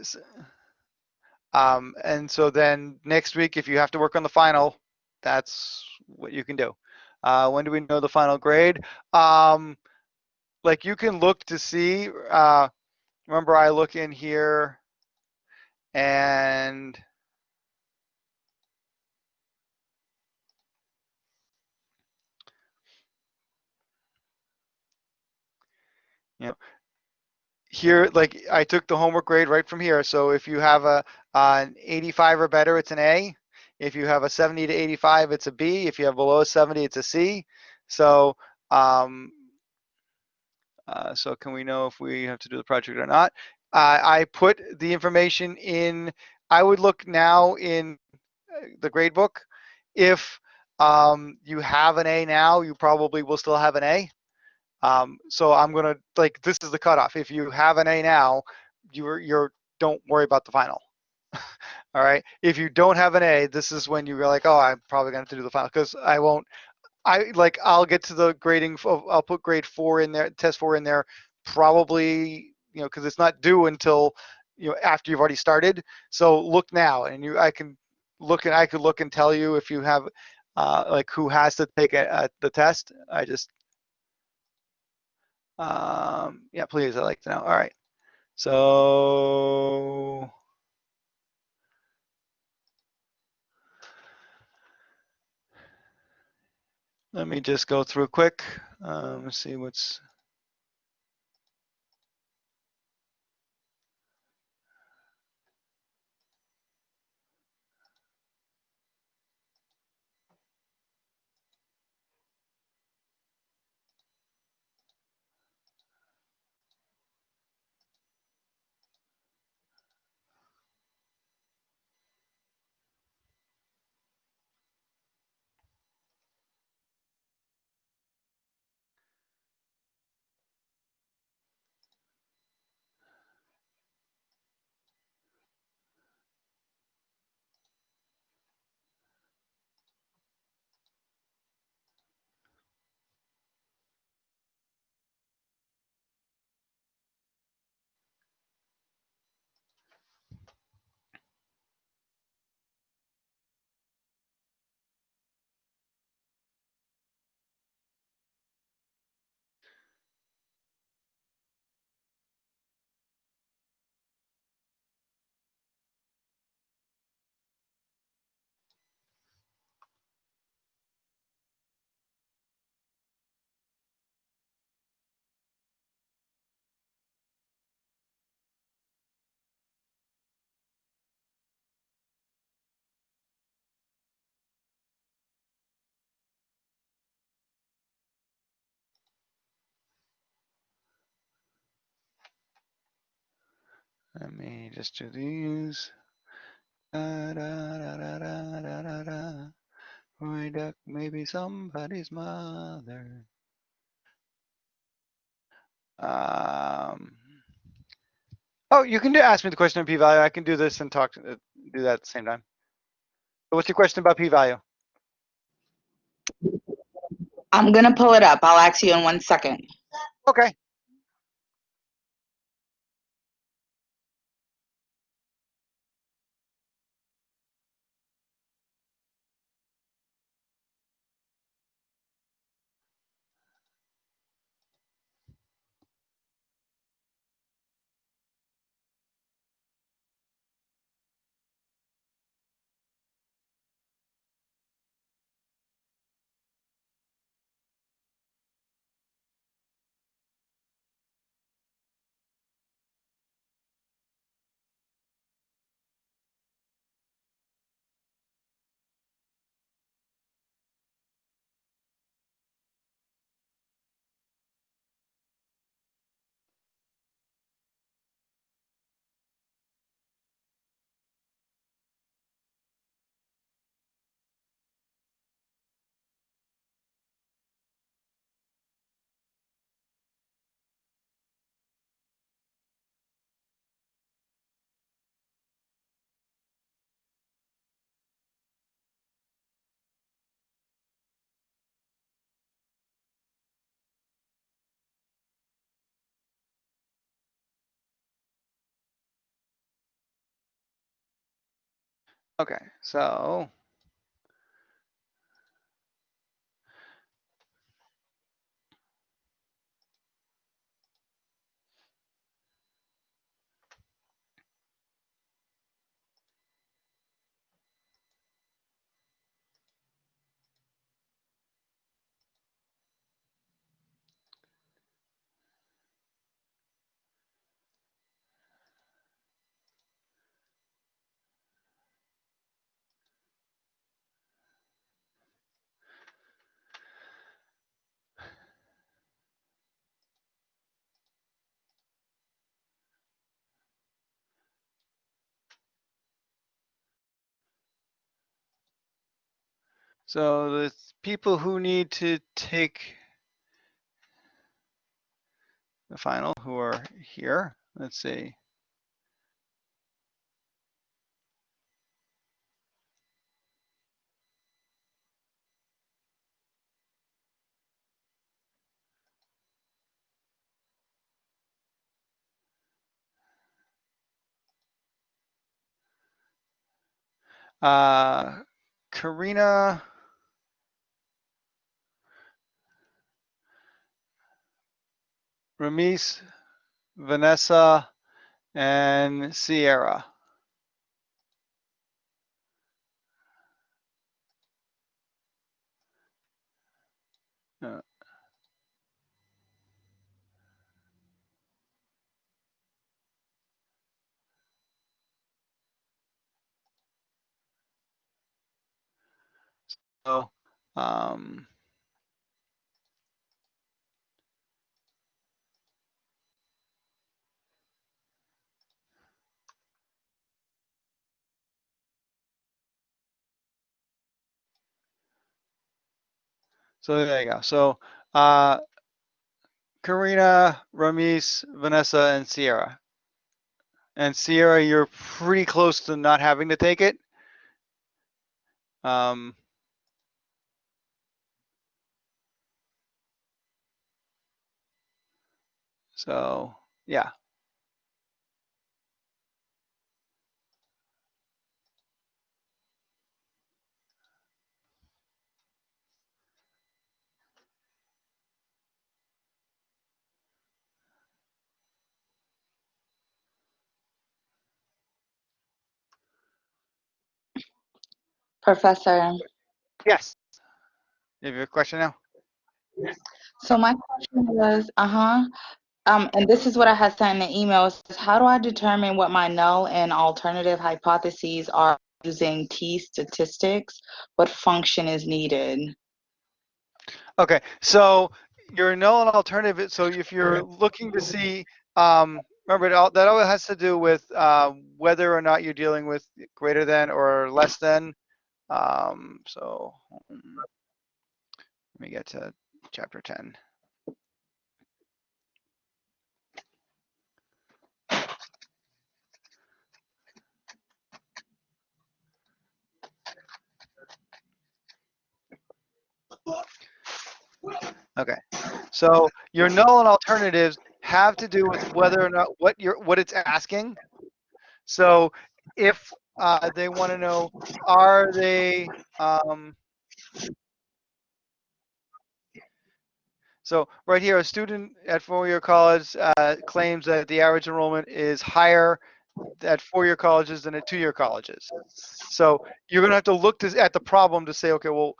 um, and so then next week, if you have to work on the final, that's what you can do. Uh, when do we know the final grade? Um, like you can look to see, uh, remember I look in here and you know, here, like I took the homework grade right from here. So if you have a, uh, an 85 or better, it's an A. If you have a 70 to 85, it's a B. If you have below 70, it's a C. So, um, uh, so can we know if we have to do the project or not? Uh, I put the information in, I would look now in uh, the grade book. If um, you have an A now, you probably will still have an A. Um, so I'm gonna like this is the cutoff. If you have an A now, you're you're don't worry about the final. All right. If you don't have an A, this is when you're like, oh, I'm probably gonna have to do the final because I won't. I like I'll get to the grading. Of, I'll put grade four in there, test four in there, probably you know because it's not due until you know after you've already started. So look now, and you I can look and I could look and tell you if you have uh, like who has to take a, a, the test. I just um, yeah, please, I'd like to know. All right. So, Let me just go through quick, um, see what's. Let me just do these. Da, da, da, da, da, da, da, da. Roy Duck, maybe somebody's mother. Um, oh, you can do, ask me the question on p-value. I can do this and talk, uh, do that at the same time. So What's your question about p-value? I'm gonna pull it up. I'll ask you in one second. Okay. Okay, so. So the people who need to take the final who are here, let's see. Uh, Karina. Ramis, Vanessa, and Sierra. So, um, so there you go. So uh, Karina, Ramis, Vanessa, and Sierra. And Sierra, you're pretty close to not having to take it. Um, so yeah. Professor, Yes. You have a question now? so my question was, uh-huh, um, and this is what I had sent in the email, says, how do I determine what my null and alternative hypotheses are using T statistics? What function is needed? Okay, so your null and alternative, so if you're looking to see, um, remember it all, that all has to do with uh, whether or not you're dealing with greater than or less than. Um, so um, let me get to chapter 10. Okay, so your null and alternatives have to do with whether or not what you're what it's asking. So if uh, they want to know, are they um, so right here, a student at four-year college uh, claims that the average enrollment is higher at four-year colleges than at two-year colleges. So you're going to have to look to, at the problem to say, okay, well,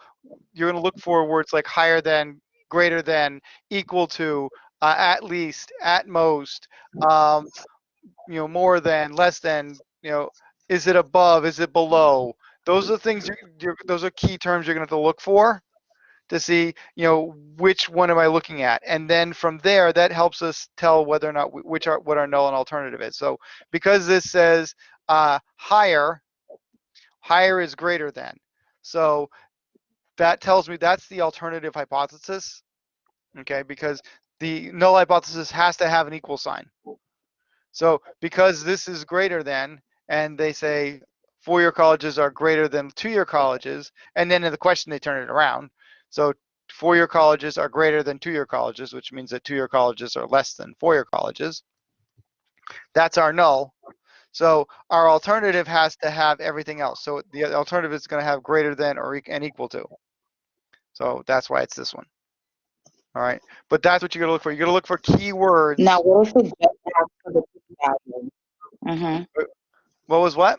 you're going to look for words like higher than, greater than, equal to, uh, at least, at most, um, you know, more than, less than, you know, is it above, is it below? Those are the things, you're, you're, those are key terms you're going to have to look for to see, you know, which one am I looking at? And then from there, that helps us tell whether or not, wh- which are, what our null and alternative is. So because this says uh, higher, higher is greater than. So that tells me that's the alternative hypothesis, okay? Because the null hypothesis has to have an equal sign. So because this is greater than, and they say four-year colleges are greater than two-year colleges, and then in the question they turn it around. So four-year colleges are greater than two-year colleges, which means that two-year colleges are less than four-year colleges. That's our null. So our alternative has to have everything else. So the alternative is going to have greater than or and equal to. So that's why it's this one. All right. But that's what you're going to look for. You're going to look for keywords. Now, what if just asks for the p-value? Mm-hmm. What was what?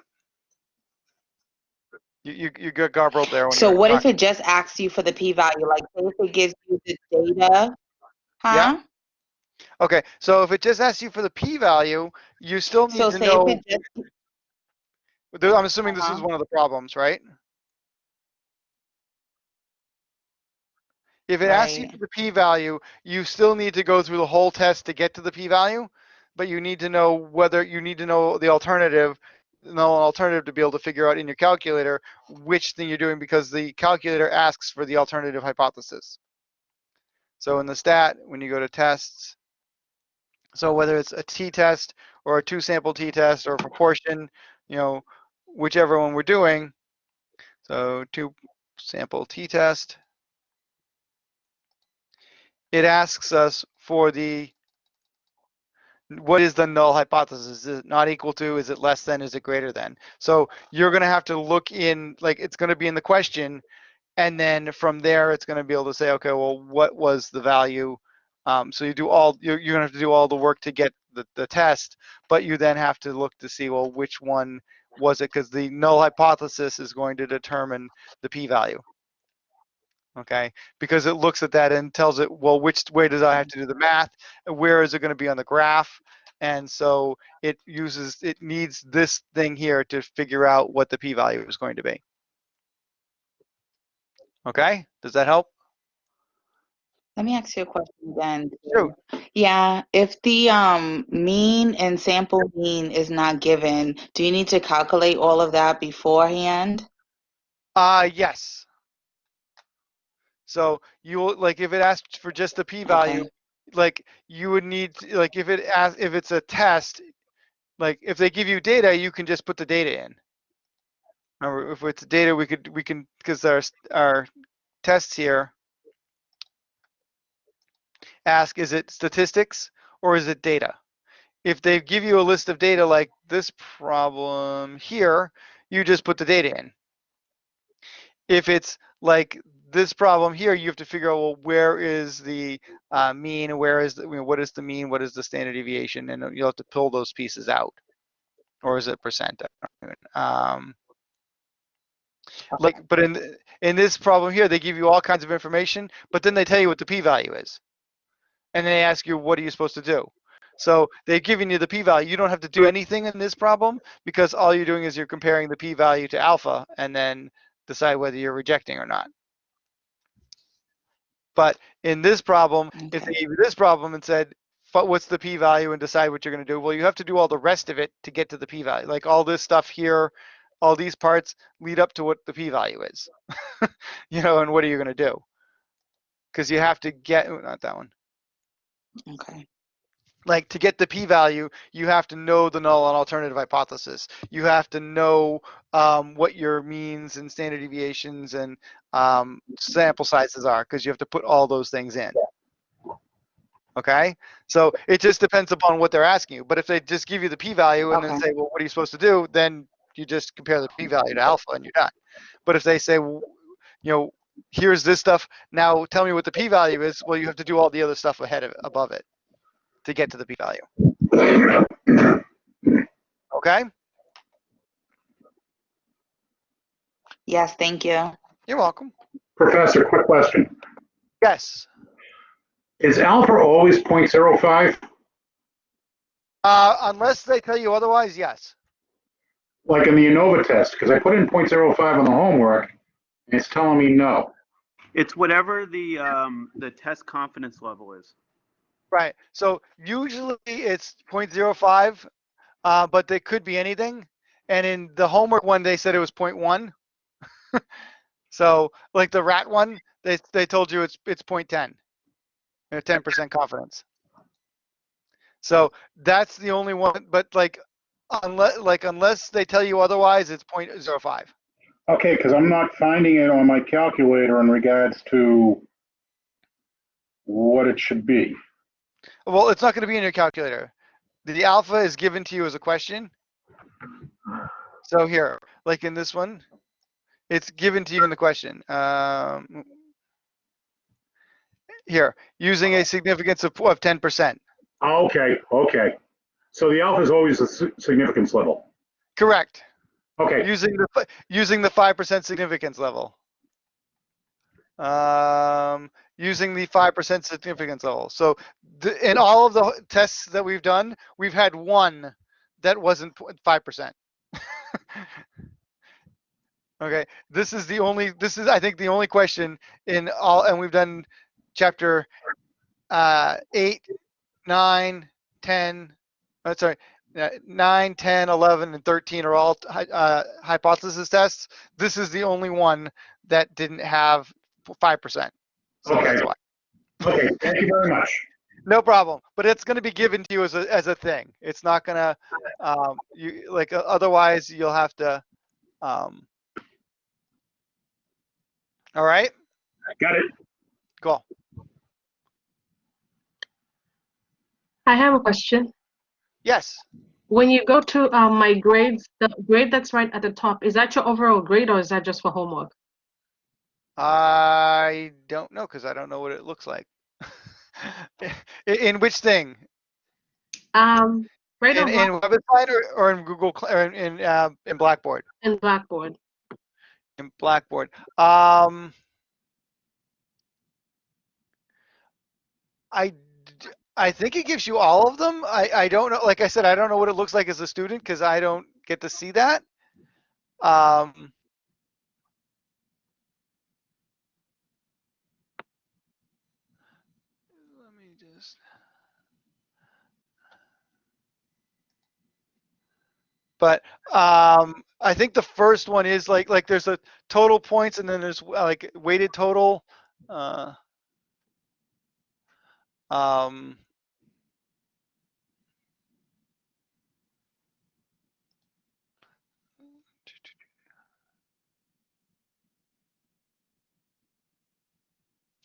You, you, you got garbled there. When So what if it just asks you for the p-value? Like, if it gives you the data, huh? Yeah. Okay. So if it just asks you for the p-value, you still need So to say know. if it just, I'm assuming this is Uh-huh. one of the problems, right? If it asks you for the p-value, you still need to go through the whole test to get to the p-value, but you need to know whether you need to know the alternative, an alternative to be able to figure out in your calculator which thing you're doing because the calculator asks for the alternative hypothesis. So in the stat, when you go to tests, so whether it's a t-test or a two-sample t-test or a proportion, you know, whichever one we're doing. So two-sample t-test. It asks us for the, what is the null hypothesis? Is it not equal to, is it less than, is it greater than? So you're gonna have to look in, like, it's gonna be in the question, and then from there, it's gonna be able to say, okay, well, what was the value? Um, so you do all, you're, you're gonna have to do all the work to get the, the test, but you then have to look to see, well, which one was it? Because the null hypothesis is going to determine the p-value. Okay, because it looks at that and tells it, well, which way does I have to do the math? Where is it going to be on the graph? And so it uses, it needs this thing here to figure out what the p-value is going to be. Okay, does that help? Let me ask you a question then. Shoot. Yeah, if the um mean and sample mean is not given, do you need to calculate all of that beforehand? Uh, yes. So you will, like, if it asks for just the p-value, Okay. like, you would need, like, if it asks, if it's a test, like, if they give you data, you can just put the data in. Or if it's data, we could, we can, because our, our tests here ask, is it statistics or is it data? If they give you a list of data like this problem here, you just put the data in. If it's like this problem here, you have to figure out, well, where is the uh, mean, where is, the, you know, what is the mean, what is the standard deviation, and you'll have to pull those pieces out. Or is it percent? I don't know. Um, like, but in in this problem here, they give you all kinds of information, but then they tell you what the p-value is, and they ask you, what are you supposed to do? So they're giving you the p-value. You don't have to do anything in this problem because all you're doing is you're comparing the p-value to alpha, and then decide whether you're rejecting or not. But in this problem, if they gave you this problem and said, "But what's the p-value and decide what you're going to do? Well, you have to do all the rest of it to get to the p-value. Like all this stuff here, all these parts lead up to what the p-value is. you know, and what are you going to do? Because you have to get, oh, not that one. Okay. Like to get the p-value, you have to know the null and alternative hypothesis. You have to know um, what your means and standard deviations and um, sample sizes are because you have to put all those things in. Okay, so it just depends upon what they're asking you. But if they just give you the p-value and then say, well, what are you supposed to do? Then you just compare the p-value to alpha and you're done. But if they say, well, you know, here's this stuff. Now tell me what the p-value is. Well, you have to do all the other stuff ahead of above it to get to the p-value. Okay, Yes, thank you. you're welcome. Professor, quick question. Yes. Is alpha always 0.05? Uh, unless they tell you otherwise, yes. Like in the ANOVA test? Because I put in 0.05 on the homework, and it's telling me no. It's whatever the um, the test confidence level is. Right. So usually it's 0.05, uh, but they could be anything. And in the homework one, they said it was 0.1. so like the rat one, they they told you it's it's 0.10, a 10% confidence. So that's the only one. But like unless like unless they tell you otherwise, it's 0.05. Okay, because I'm not finding it on my calculator in regards to what it should be. Well, it's not going to be in your calculator. The alpha is given to you as a question. So here, like in this one, it's given to you in the question. Um, here, using a significance of, of 10%. Okay, okay. So the alpha is always the si- significance level. Correct. Okay, Using the using the 5% significance level. Um, using the 5% significance level. So in all of the tests that we've done, we've had one that wasn't 5%. okay, this is the only, this is, I think, the only question in all, and we've done chapter uh, 8, 9, 10, uh, sorry, uh, 9, 10, 11, and 13 are all uh, hypothesis tests. This is the only one that didn't have 5%. So Okay. that's why. okay, thank you very much. No problem. But it's going to be given to you as a, as a thing. It's not going to, um, you like, uh, otherwise you'll have to, um, all right, Got it. cool. I have a question. Yes. When you go to um, my grades, the grade that's right at the top, is that your overall grade or is that just for homework? I don't know because I don't know what it looks like. in, in which thing? Um, right In, in WebAssign or, or in Google or in in, uh, in Blackboard? in Blackboard. In Blackboard. Um, I I think it gives you all of them. I I don't know. Like I said, I don't know what it looks like as a student because I don't get to see that. Um, but um, I think the first one is like like there's a total points and then there's uh, like weighted total. Uh, um,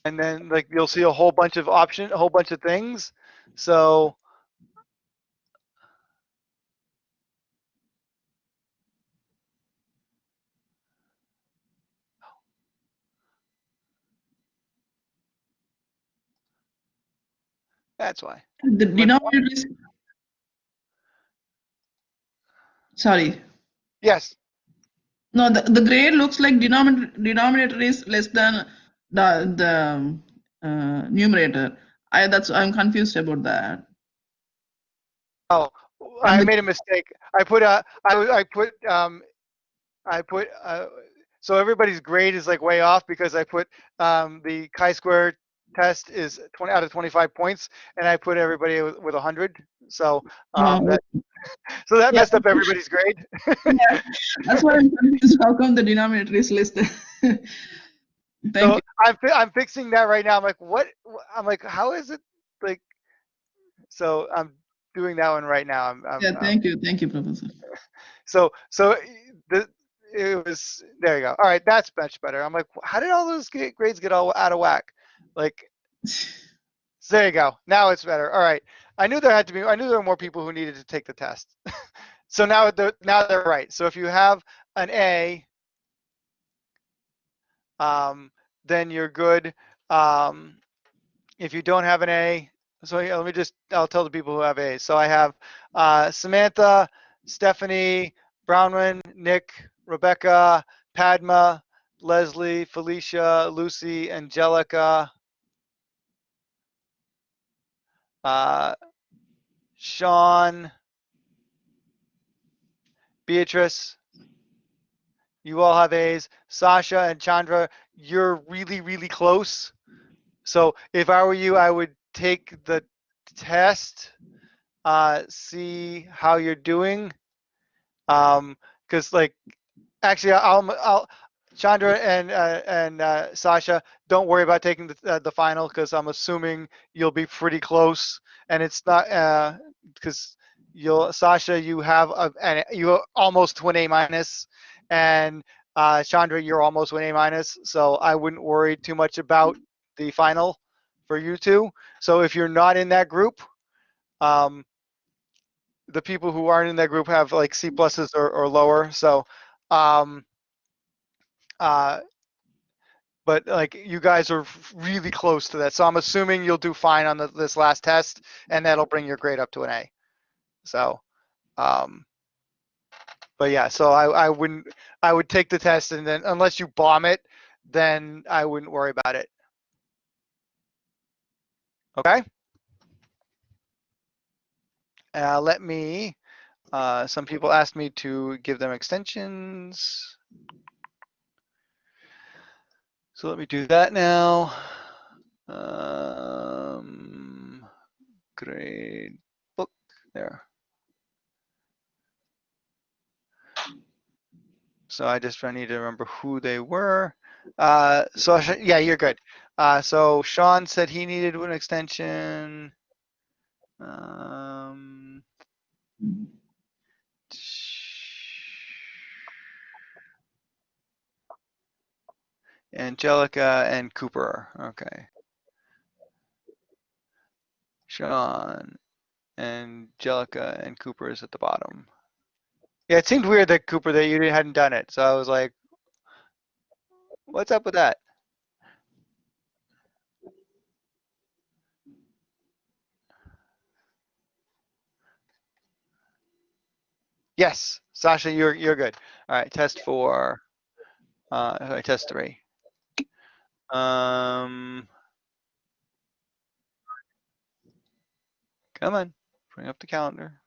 and then like you'll see a whole bunch of option, a whole bunch of things. So that's why. The denominator is, sorry, Yes. no, the, the grade looks like denominator, denominator is less than the, the uh, numerator. I, that's, I'm confused about that. Oh, I made a mistake. I put a, I, I put, um, I put, uh, so everybody's grade is like way off because I put, um, the chi-square test is 20 out of 25 points and I put everybody with, with 100. So, um, that, so that Yeah. messed up everybody's grade. Yeah, That's why I'm confused. How come the denominator is listed? Thank So you. I'm, fi- I'm fixing that right now. I'm like, what? I'm like, how is it like? So I'm doing that one right now. I'm, I'm, Yeah, I'm- thank you, thank you, Professor. So so the it was there you go. All right, that's much better. I'm like, how did all those grades get all out of whack? Like, there you go. Now it's better. All right. I knew there had to be. I knew there were more people who needed to take the test. so now they're now they're right. So if you have an A, um, then you're good. Um, if you don't have an A, so yeah, let me just. I'll tell the people who have A's. So I have uh, Samantha, Stephanie, Brownman, Nick, Rebecca, Padma, Leslie, Felicia, Lucy, Angelica, uh, Sean, Beatrice. You all have A's. Sasha and Chandra, you're really, really close. So if I were you, I would take the test, uh, see how you're doing. Um, cause like, actually, I'll, I'll, Chandra and, uh, and, uh, Sasha, don't worry about taking the, uh, the final, cause I'm assuming you'll be pretty close and it's not, uh, cause you'll, Sasha, you have a, an, you almost to an A minus and, uh, Chandra, you're almost to an A minus. So I wouldn't worry too much about the final for you two. So if you're not in that group, um, the people who aren't in that group have like C pluses or, or lower. So, um, uh, but like you guys are really close to that. So I'm assuming you'll do fine on the, this last test and that'll bring your grade up to an A. So, um, but yeah, so I, I wouldn't, I would take the test and then unless you bomb it, then I wouldn't worry about it. Okay? Uh, let me, uh, some people asked me to give them extensions. So let me do that now. Um, grade book there. So I just I need to remember who they were. Uh, so yeah, you're good. Uh, so Sean said he needed an extension. Um, Angelica and Cooper. Okay. Sean, Angelica, and Cooper is at the bottom. Yeah, it seemed weird that Cooper that you hadn't done it. So I was like, what's up with that? Yes, Sasha, you're you're good. All right, test four. Uh, test three. Um, come on, bring up the calendar.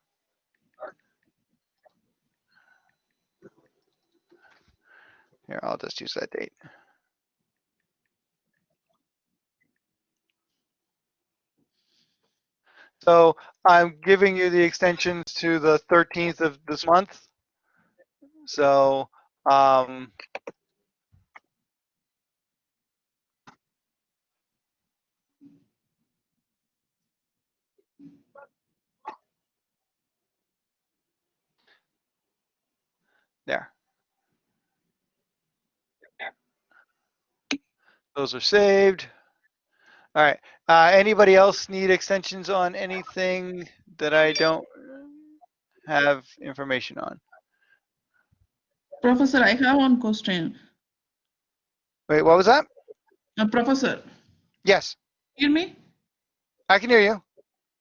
Here, I'll just use that date. So I'm giving you the extensions to the 13th of this month. So, um, there. Those are saved. All right. Uh, anybody else need extensions on anything that I don't have information on? Professor, I have one question. Wait, what was that? Uh, Professor, Yes, hear me? I can hear you.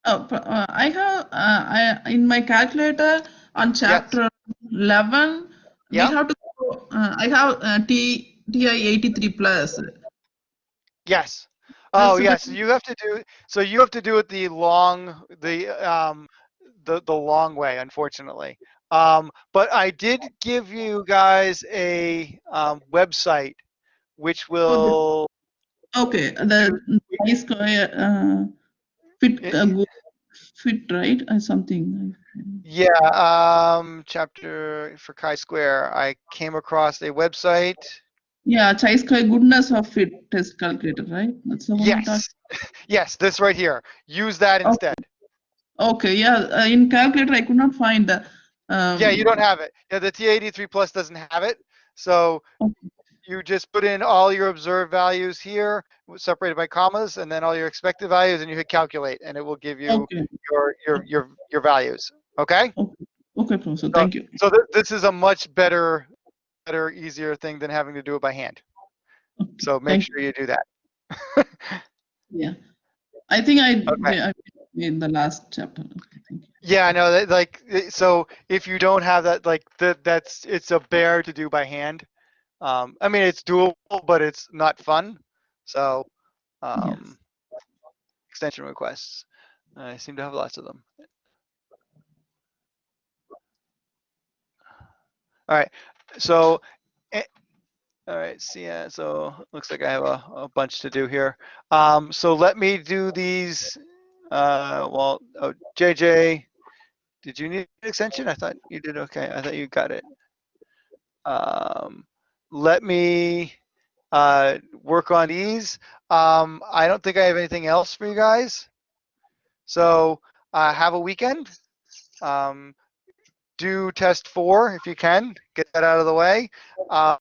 Oh, uh, I have, uh, I, in my calculator on chapter 11, we Yeah. have to, uh, I have uh, T, TI 83 plus. Yes. Oh, so yes. You have to do, so you have to do it the long, the, um, the, the long way, unfortunately. Um, but I did give you guys a, um, website which will, Okay, the square, uh, fit, uh, fit, right, or something. yeah, um, chapter for chi-square. I came across a website. Yeah, chi-square goodness of fit test calculator, right? That's the one. Yes. Yes, this right here. Use that Okay. instead. Okay, yeah, uh, in calculator I could not find the. Um, Yeah, you don't have it. Yeah, the T83 Plus doesn't have it. So Okay. You just put in all your observed values here, separated by commas, and then all your expected values, and you hit calculate, and it will give you Okay, your your your your values. Okay. okay, Professor, thank you. So th- this is a much better, better, easier thing than having to do it by hand. So make Thank sure you do that. Yeah, I think I, Okay. I in the last chapter. Okay. Yeah, I know that like so if you don't have that like that that's it's a bear to do by hand. Um I mean it's doable but it's not fun. So um extension requests. I seem to have lots of them. All right. So eh, all right, see yeah, so looks like I have a, a bunch to do here. Um so let me do these uh well oh JJ did you need an extension? I thought you did okay. I thought you got it. Um, let me uh, work on these. Um, I don't think I have anything else for you guys. So uh, have a weekend. Um, do test four if you can. Get that out of the way. Um,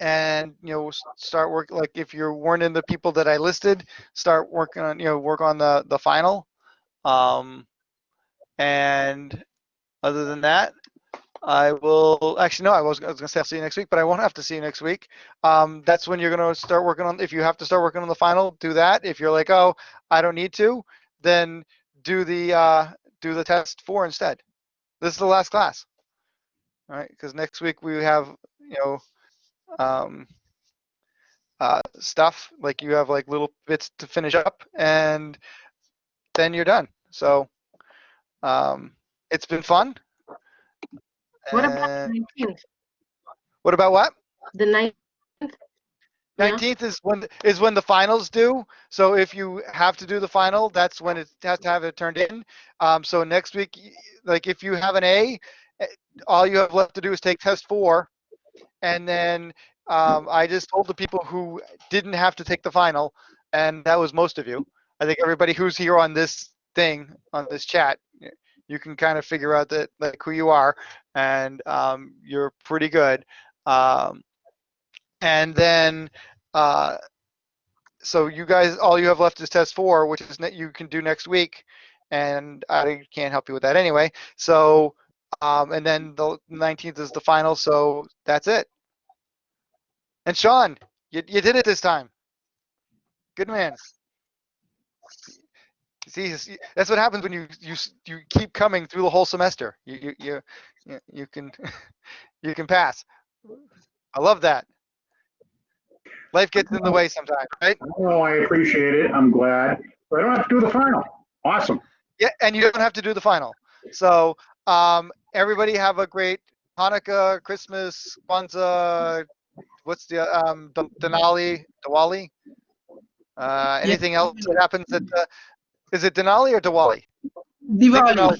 and you know start work like if you're weren't in the people that I listed, start working on you know work on the the final. Um, and other than that, I will actually no, I was, I was gonna say I'll see you next week, but I won't have to see you next week. Um, that's when you're gonna start working on. If you have to start working on the final, do that. If you're like, oh, I don't need to, then do the uh, do the test four instead. This is the last class. All right, because next week we have you know um, uh, stuff like you have like little bits to finish up, and then you're done. So um, it's been fun. What about the 19th? what about what? The 19th? Yeah. Nineteenth is when is when the finals due. So if you have to do the final, that's when it has to have it turned in. Um, so next week, like if you have an A, eh, all you have left to do is take test four, and then um, I just told the people who didn't have to take the final, and that was most of you. I think everybody who's here on this thing on this chat, you can kind of figure out that like who you are, and um, you're pretty good. Um, and then uh, so you guys all you have left is test four which is ne- you can do next week and i can't help you with that anyway. So um, and then the 19th is the final so that's it. And sean you, you did it this time. Good man see see, that's what happens when you you you keep coming through the whole semester you you you, you, you can you can pass i love that life gets in the way sometimes right Oh, I appreciate it. I'm glad. But I don't have to do the final. Awesome. Yeah, and you don't have to do the final. So um, everybody have a great Hanukkah, Christmas, Kwanzaa. What's the um, D- Denali, Diwali? Uh, anything else that happens at the? Is it Denali or Diwali? Diwali.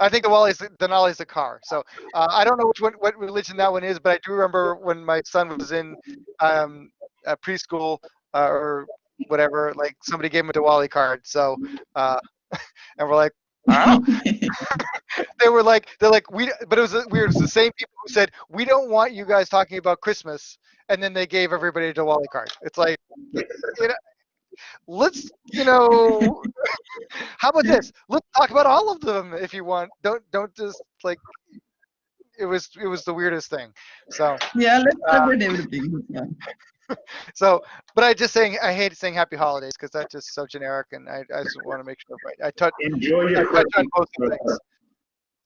I think Diwali's Denali's the car. So uh, I don't know which one, what religion that one is, but I do remember when my son was in um, uh, preschool uh, or whatever, like somebody gave him a Diwali card. So uh, and we're like, I they were like, they're like, we, but it was weird. It was the same people who said, we don't want you guys talking about Christmas, and then they gave everybody a Diwali card. It's like, you know, let's, you know, how about this? Let's talk about all of them if you want. Don't, don't just like. It was, it was the weirdest thing. So, Yeah, let's Uh, celebrate everything. Yeah. so, but I just saying, I hate saying Happy Holidays because that's just so generic, and I, I just want to make sure. Right, I touch, Enjoy I touch on both of things.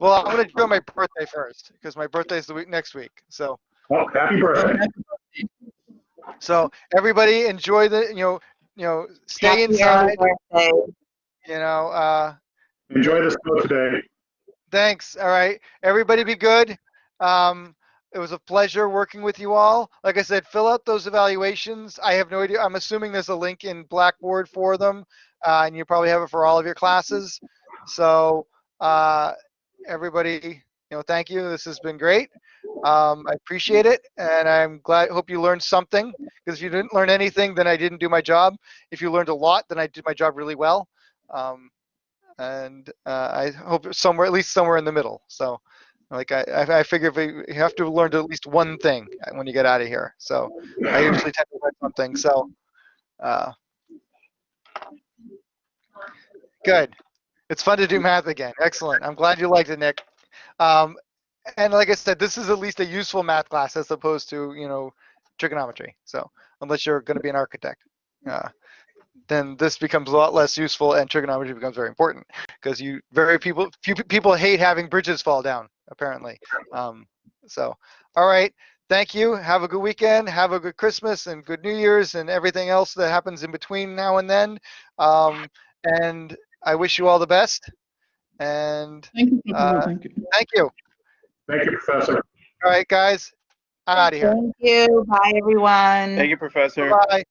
Well, I'm gonna do my birthday first because my birthday is the week next week. So, Oh, happy birthday. so everybody enjoy the, you know, you know, stay Happy inside. birthday. You know, uh, Enjoy the snow today. thanks. All right, everybody, be good. Um, it was a pleasure working with you all. Like I said, fill out those evaluations. I have no idea. I'm assuming there's a link in Blackboard for them, uh, and you probably have it for all of your classes. So, uh, everybody, you know, thank you. This has been great. Um, I appreciate it, and I'm glad. Hope you learned something. Because if you didn't learn anything, then I didn't do my job. If you learned a lot, then I did my job really well. Um, and uh, I hope somewhere, at least somewhere in the middle. So, like I, I figure if you have to learn at least one thing when you get out of here. So I usually tend to learn something. So, uh, good. It's fun to do math again. Excellent. I'm glad you liked it, Nick. Um, and like I said, this is at least a useful math class as opposed to you know trigonometry. So unless you're going to be an architect. Uh, then this becomes a lot less useful and trigonometry becomes very important because you very people few people hate having bridges fall down apparently. Um, so all right. Thank you. Have a good weekend. Have a good christmas and good new year's and everything else that happens in between now and then. Um, and i wish you all the best and Thank you. Uh, Thank you. thank you Thank you, Professor. all right guys i'm out of here Thank you. Bye, everyone. Thank you, Professor. bye